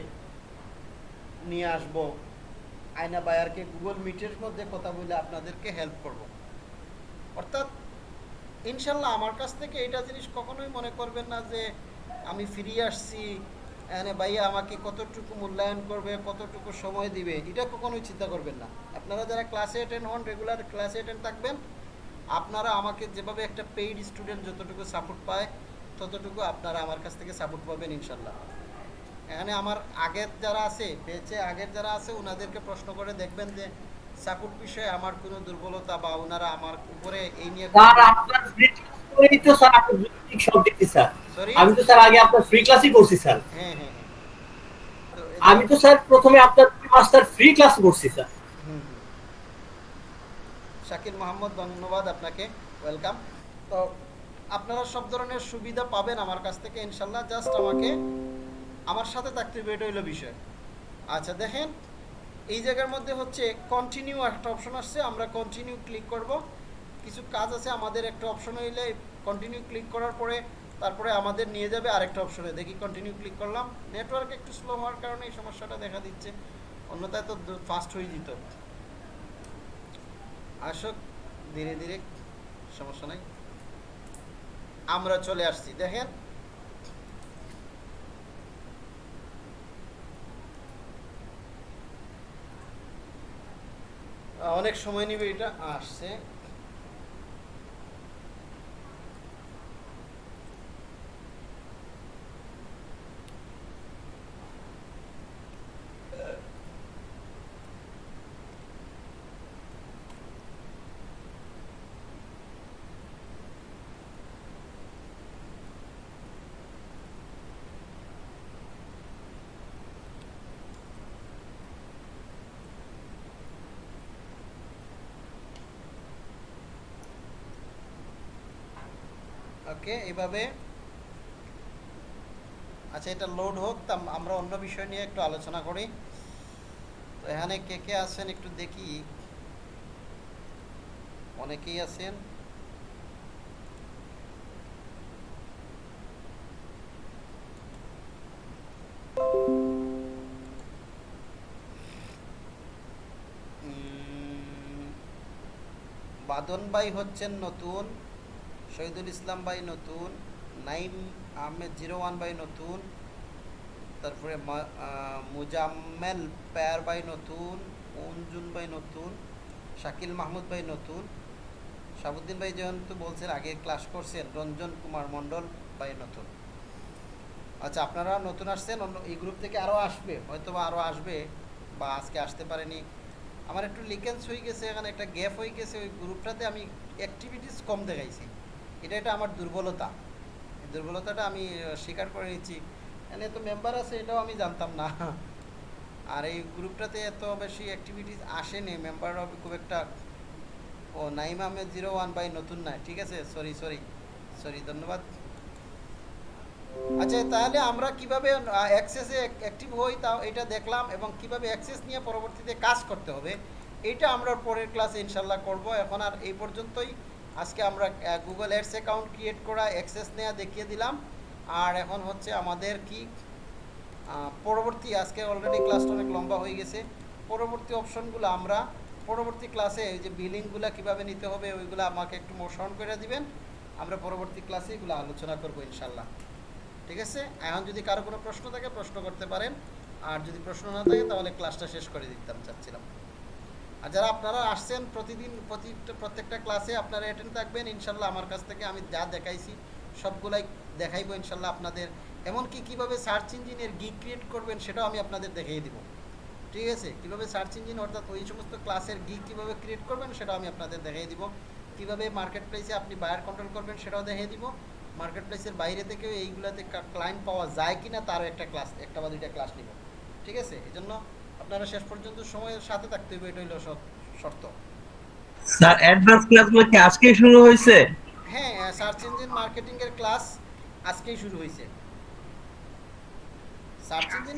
নিয়ে আসব। আয়না বায়ারকে গুগল মিটের মধ্যে কথা বলে আপনাদেরকে হেল্প করব। অর্থাৎ, ইনশাল্লাহ আমার কাছ থেকে এটা জিনিস কখনোই মনে করবেন না যে আমি ফিরিয়ে আসছি এনে ভাইয়া আমাকে কতটুকু মূল্যায়ন করবে, কতটুকু সময় দিবে, এটা কখনোই চিন্তা করবেন না। আপনারা যারা ক্লাসে অ্যাটেন্ড হন রেগুলার ক্লাসে অ্যাটেন্ড থাকবেন, আপনারা আমাকে যেভাবে একটা পেইড স্টুডেন্ট যতটুকু সাপোর্ট পায়, ততটুকু আপনারা আমার কাছ থেকে সাপোর্ট পাবেন ইনশাল্লাহ। এখানে আমার আগের যারা আছে বেঁচে আগের যারা আছে ওনাদেরকে প্রশ্ন করে দেখবেন যে সাপোর্ট বিষয়ে আমার কোনো দুর্বলতা বা ওনারা আমার উপরে এই নিয়ে স্যার আপনার ফ্রি ক্লাস তো স্যার আপনি যৌক্তিক সব দিচ্ছি স্যার। আমি তো স্যার আগে আপনার ফ্রি ক্লাসই করছি স্যার। হ্যাঁ হ্যাঁ হ্যাঁ। আমি তো স্যার প্রথমে আপনার মাস্টার ফ্রি ক্লাস করছি স্যার। হুম। মোহাম্মদ ধন্যবাদ আপনাকে। ওয়েলকাম তো আপনারা সব ধরনের সুবিধা পাবেন আমার কাছ থেকে ইনশাল্লাহ। জাস্ট আমাকে আমার সাথে থাকতে হবে এটা হইল বিষয়। আচ্ছা দেখেন, এই জায়গার মধ্যে হচ্ছে কন্টিনিউ একটা অপশন আসছে, আমরা কন্টিনিউ ক্লিক করব। কিছু কাজ আছে, আমাদের একটা অপশন হইলে কন্টিনিউ ক্লিক করার পরে তারপরে আমাদের নিয়ে যাবে আরেকটা অপশনে দেখি কন্টিনিউ ক্লিক করলাম। নেটওয়ার্ক একটু স্লো হওয়ার কারণে এই সমস্যাটা দেখা দিচ্ছে। অন্যথায় তো ফাস্ট হয়ে যেত। আসক, ধীরে ধীরে, সমস্যা নাই। আমরা চলে আসছি। দেখেন অনেক সময় নিবে এটা আসছে। ওকে এভাবে। আচ্ছা এটা লোড হোক, তা আমরা অন্য বিষয় নিয়ে একটু আলোচনা করি। তো এখানে কে কে আছেন একটু দেখি। অনেকেই আছেন। বাদন ভাই হচ্ছেন নতুন। শহীদুল ইসলাম ভাই নতুন, নাইম আহমেদ জিরো ওয়ান ভাই নতুন, তারপরে মুজাম্মেল পেয়ার ভাই নতুন, অঞ্জুন ভাই নতুন, শাকিল মাহমুদ ভাই নতুন শাহাবুদ্দিন ভাই যেহেতু বলছেন, আগে ক্লাস করছেন, রঞ্জন কুমার মণ্ডল ভাই নতুন। আচ্ছা আপনারা নতুন আসছেন, অন্য, এই গ্রুপ থেকে আরও আসবে হয়তো বা আরও আসবে, বা আজকে আসতে পারেনি। আমার একটু লিকেন্স হয়ে গেছে, এখানে একটা গ্যাপ হয়ে গেছে, ওই গ্রুপটাতে আমি অ্যাক্টিভিটিস কম দেখাইছি। এটা এটা আমার দুর্বলতা। দুর্বলতাটা আমি স্বীকার করে নিচ্ছি। এখানে এত মেম্বার আছে, এটাও আমি জানতাম না। আর এই গ্রুপটাতে এত বেশি অ্যাক্টিভিটিস আসেনি। মেম্বার খুব একটা, ও Naim Ahmed zero one by নতুন না। ঠিক আছে? সরি সরি সরি ধন্যবাদ। আচ্ছা তাহলে আমরা কীভাবে অ্যাক্সেসে অ্যাক্টিভ হই তা এটা দেখলাম এবং কীভাবে অ্যাক্সেস নিয়ে পরবর্তীতে কাজ করতে হবে, এটা আমরা পরের ক্লাসে ইনশাল্লাহ করব। এখন আর এই পর্যন্তই। আজকে আমরা গুগল অ্যাডস অ্যাকাউন্ট ক্রিয়েট করা অ্যাক্সেস নেওয়া দেখিয়ে দিলাম। আর এখন হচ্ছে আমাদের কি পরবর্তী, আজকে অলরেডি ক্লাসটা অনেক লম্বা হয়ে গেছে। পরবর্তী অপশনগুলো আমরা, পরবর্তী ক্লাসে এই যে বিলিংগুলো কীভাবে নিতে হবে, ওইগুলো আমাকে একটু মোশন করে দিবেন। আমরা পরবর্তী ক্লাসে এগুলো আলোচনা করব ইনশাল্লাহ ঠিক আছে? এখন যদি কারও কোনো প্রশ্ন থাকে, প্রশ্ন করতে পারেন। আর যদি প্রশ্ন না থাকে, তাহলে ক্লাসটা শেষ করে দিতাম, চাচ্ছিলাম। আর যারা আপনারা আসছেন প্রতিদিন, প্রতি প্রত্যেকটা ক্লাসে আপনারা অ্যাটেন্ড থাকবেন। ইনশাল্লাহ আমার কাছ থেকে আমি যা দেখাইছি, সবগুলাই দেখাইবো ইনশাল্লাহ আপনাদের। এমনকি কীভাবে সার্চ ইঞ্জিনের গিক ক্রিয়েট করবেন সেটাও আমি আপনাদের দেখিয়ে দিব। ঠিক আছে? কীভাবে সার্চ ইঞ্জিন অর্থাৎ ওই সমস্ত ক্লাসের গিক কীভাবে ক্রিয়েট করবেন সেটাও আমি আপনাদের দেখিয়ে দিব। কীভাবে মার্কেট প্লেসে আপনি বায়ার কন্ট্রোল করবেন সেটাও দেখিয়ে দিব। মার্কেট প্লেসের বাইরে থেকেও এইগুলাতে ক্লায়েন্ট পাওয়া যায় কি না তারও একটা ক্লাস একটা বা দুইটা ক্লাস নিব। ঠিক আছে? এই আপনারা শেষ পর্যন্ত সময়ের সাথে থাকতে হবে এটা হলো শর্ত- স্যার অ্যাডভান্স ক্লাসগুলো কি আজকেই শুরু হয়েছে? হ্যাঁ সার্চ ইঞ্জিন মার্কেটিং এর ক্লাস আজকেই শুরু হয়েছে। সার্চ ইঞ্জিন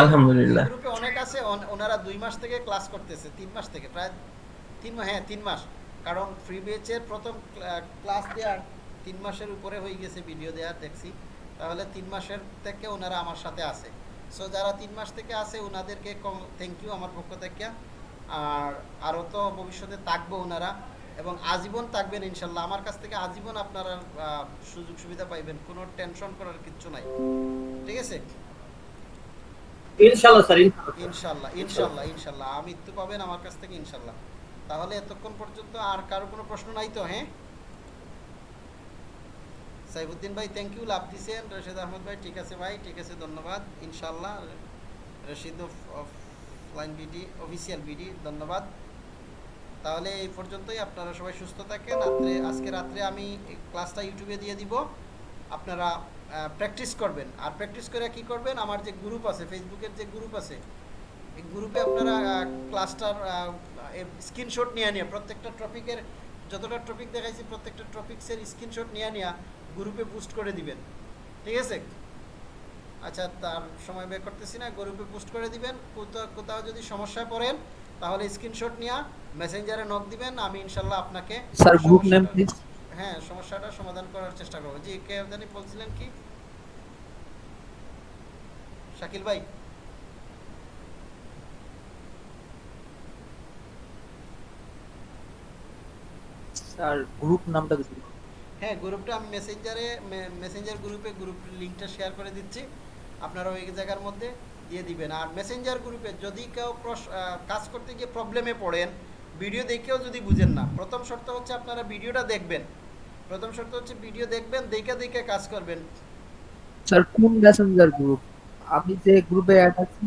আলহামদুলিল্লাহ। গ্রুপে অনেক আছে ওনারা দুই মাস থেকে ক্লাস করতেছে তিন মাস থেকে প্রায় তিন মা- হ্যাঁ তিন মাস। কারণ ফ্রি বেচের প্রথম ক্লাস দেওয়ার তিন মাসের উপরে হয়ে গেছে ভিডিও দেওয়ার দেখছি। তাহলে তিন মাসের থেকে ওনারা আমার সাথে আছে। সো যারা তিন মাস থেকে আছে ওনাদেরকে থ্যাংক ইউ আমার পক্ষ থেকে। আর আরও তো ভবিষ্যতে থাকব ওনারা এবং আজীবন থাকবেন ইনশাল্লাহ। আমার কাছ থেকে আজীবন আপনারা সুযোগ সুবিধা পাইবেন। কোনো টেনশন করার কিচ্ছু নাই। ঠিক আছে? ইনশাল্লাহ স্যার ইনশাল্লাহ। ইনশাল্লাহ ইনশাল্লাহ ইনশাল্লাহ। পাবেন আমার কাছ থেকে ইনশাল্লাহ। তাহলে এতক্ষণ পর্যন্ত আর কারও কোনো প্রশ্ন নাই তো হ্যাঁ? সাইবুদ্দিন ভাই থ্যাংক ইউ লাভ দিছেন রশিদ আহমদ ভাই, ঠিক আছে ভাই, ঠিক আছে, ধন্যবাদ। ইনশাল্লাহ Rashid offline BD official BD ধন্যবাদ। তাহলে এই পর্যন্তই, আপনারা সবাই সুস্থ থাকেন। রাত্রে, আজকে রাত্রে আমি ক্লাসটা ইউটিউবে দিয়ে দিব। আপনারা প্র্যাকটিস করবেন। আর প্র্যাকটিস করে কি করবেন? আমার যে গ্রুপ আছে ফেসবুকের যে গ্রুপ আছে, এই গ্রুপে আপনারা ক্লাসটার স্ক্রিনশট নিয়ে নিয়ে, প্রত্যেকটা টপিকের যতটা টপিক দেখাইছি, প্রত্যেকটা টপিক্সের স্ক্রিনশট নিয়ে নিয়ে গ্রুপে পোস্ট করে দিবেন। ঠিক আছে? আচ্ছা তার সময় বের করতেছি না গ্রুপে পোস্ট করে দিবেন। কোথাও কোথাও যদি সমস্যায় পড়েন তাহলে স্ক্রিনশট নিয়ে মেসেঞ্জারে নক দিবেন আমি ইনশাল্লাহ আপনাকে স্যার গ্রুপ নেম প্লিজ হ্যাঁ সমস্যাটা সমাধান করার চেষ্টা করব। জি কে জানি বলছিলেন কি? শাকিল ভাই। স্যার গ্রুপ নামটা দিতে হ্যাঁ গ্রুপটা আমি মেসেঞ্জারে মেসেঞ্জার গ্রুপে গ্রুপ লিঙ্কটা শেয়ার করে দিচ্ছি। আপনারা ওই জায়গার মধ্যে দিয়ে দিবেন। আর মেসেঞ্জার গ্রুপে যদি কেউ কাজ করতে গিয়ে প্রবলেমে পড়েন ভিডিও দেখেও যদি বুঝেন না প্রথম শর্ত হচ্ছে আপনারা ভিডিওটা দেখবেন। প্রথম শর্ত হচ্ছে ভিডিও দেখবেন দেখে দেখে কাজ করবেন। স্যার কোন মেসেঞ্জার গ্রুপ আমি যে গ্রুপে অ্যাড আছি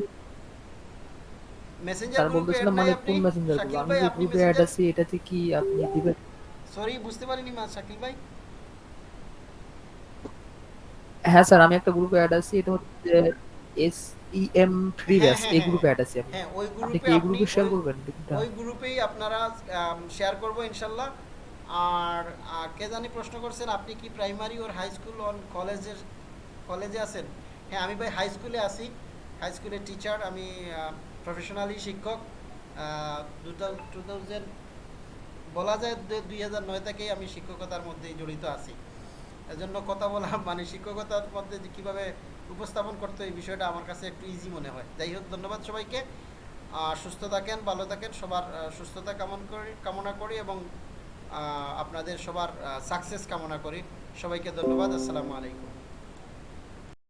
মেসেঞ্জার গ্রুপে মানে কোন মেসেঞ্জার গ্রুপ আমি যে গ্রুপে অ্যাড আছি এটাতে কি আপনি দিবেন? সরি বুঝতে পারিনি মা শাকিল ভাই। হ্যাঁ স্যার আমি একটা গ্রুপে অ্যাড আছি এটা হচ্ছে এস ই এম হ্যাঁ, ব্যাস এই। গ্রুপে অ্যাড আছি আমি। হ্যাঁ ওই আপনি গ্রুপে কি এই গ্রুপে শেয়ার করবেন ওই গ্রুপেই আপনারা শেয়ার করব ইনশাল্লাহ। আর কে জানি প্রশ্ন করছেন আপনি কি primary or high school on কলেজের কলেজে আছেন? হ্যাঁ আমি ভাই হাই স্কুলে আছি। হাই স্কুলের টিচার আমি প্রফেশনালি শিক্ষক। টু থাউজেন্ড বলা যায় দুই হাজার নয় থেকেই আমি শিক্ষকতার মধ্যেই জড়িত আছি। এজন্য কথা বলা মানে শিক্ষকতার মধ্যে যে কীভাবে উপস্থাপন করতে এই বিষয়টা আমার কাছে একটু ইজি মনে হয়। যাই হোক, ধন্যবাদ সবাইকে। সুস্থ থাকেন, ভালো থাকেন, সবার সুস্থতা কামন করি, কামনা করি এবং আপনাদের সবার সাকসেস কামনা করি। সবাইকে ধন্যবাদ, আসসালামু আলাইকুম।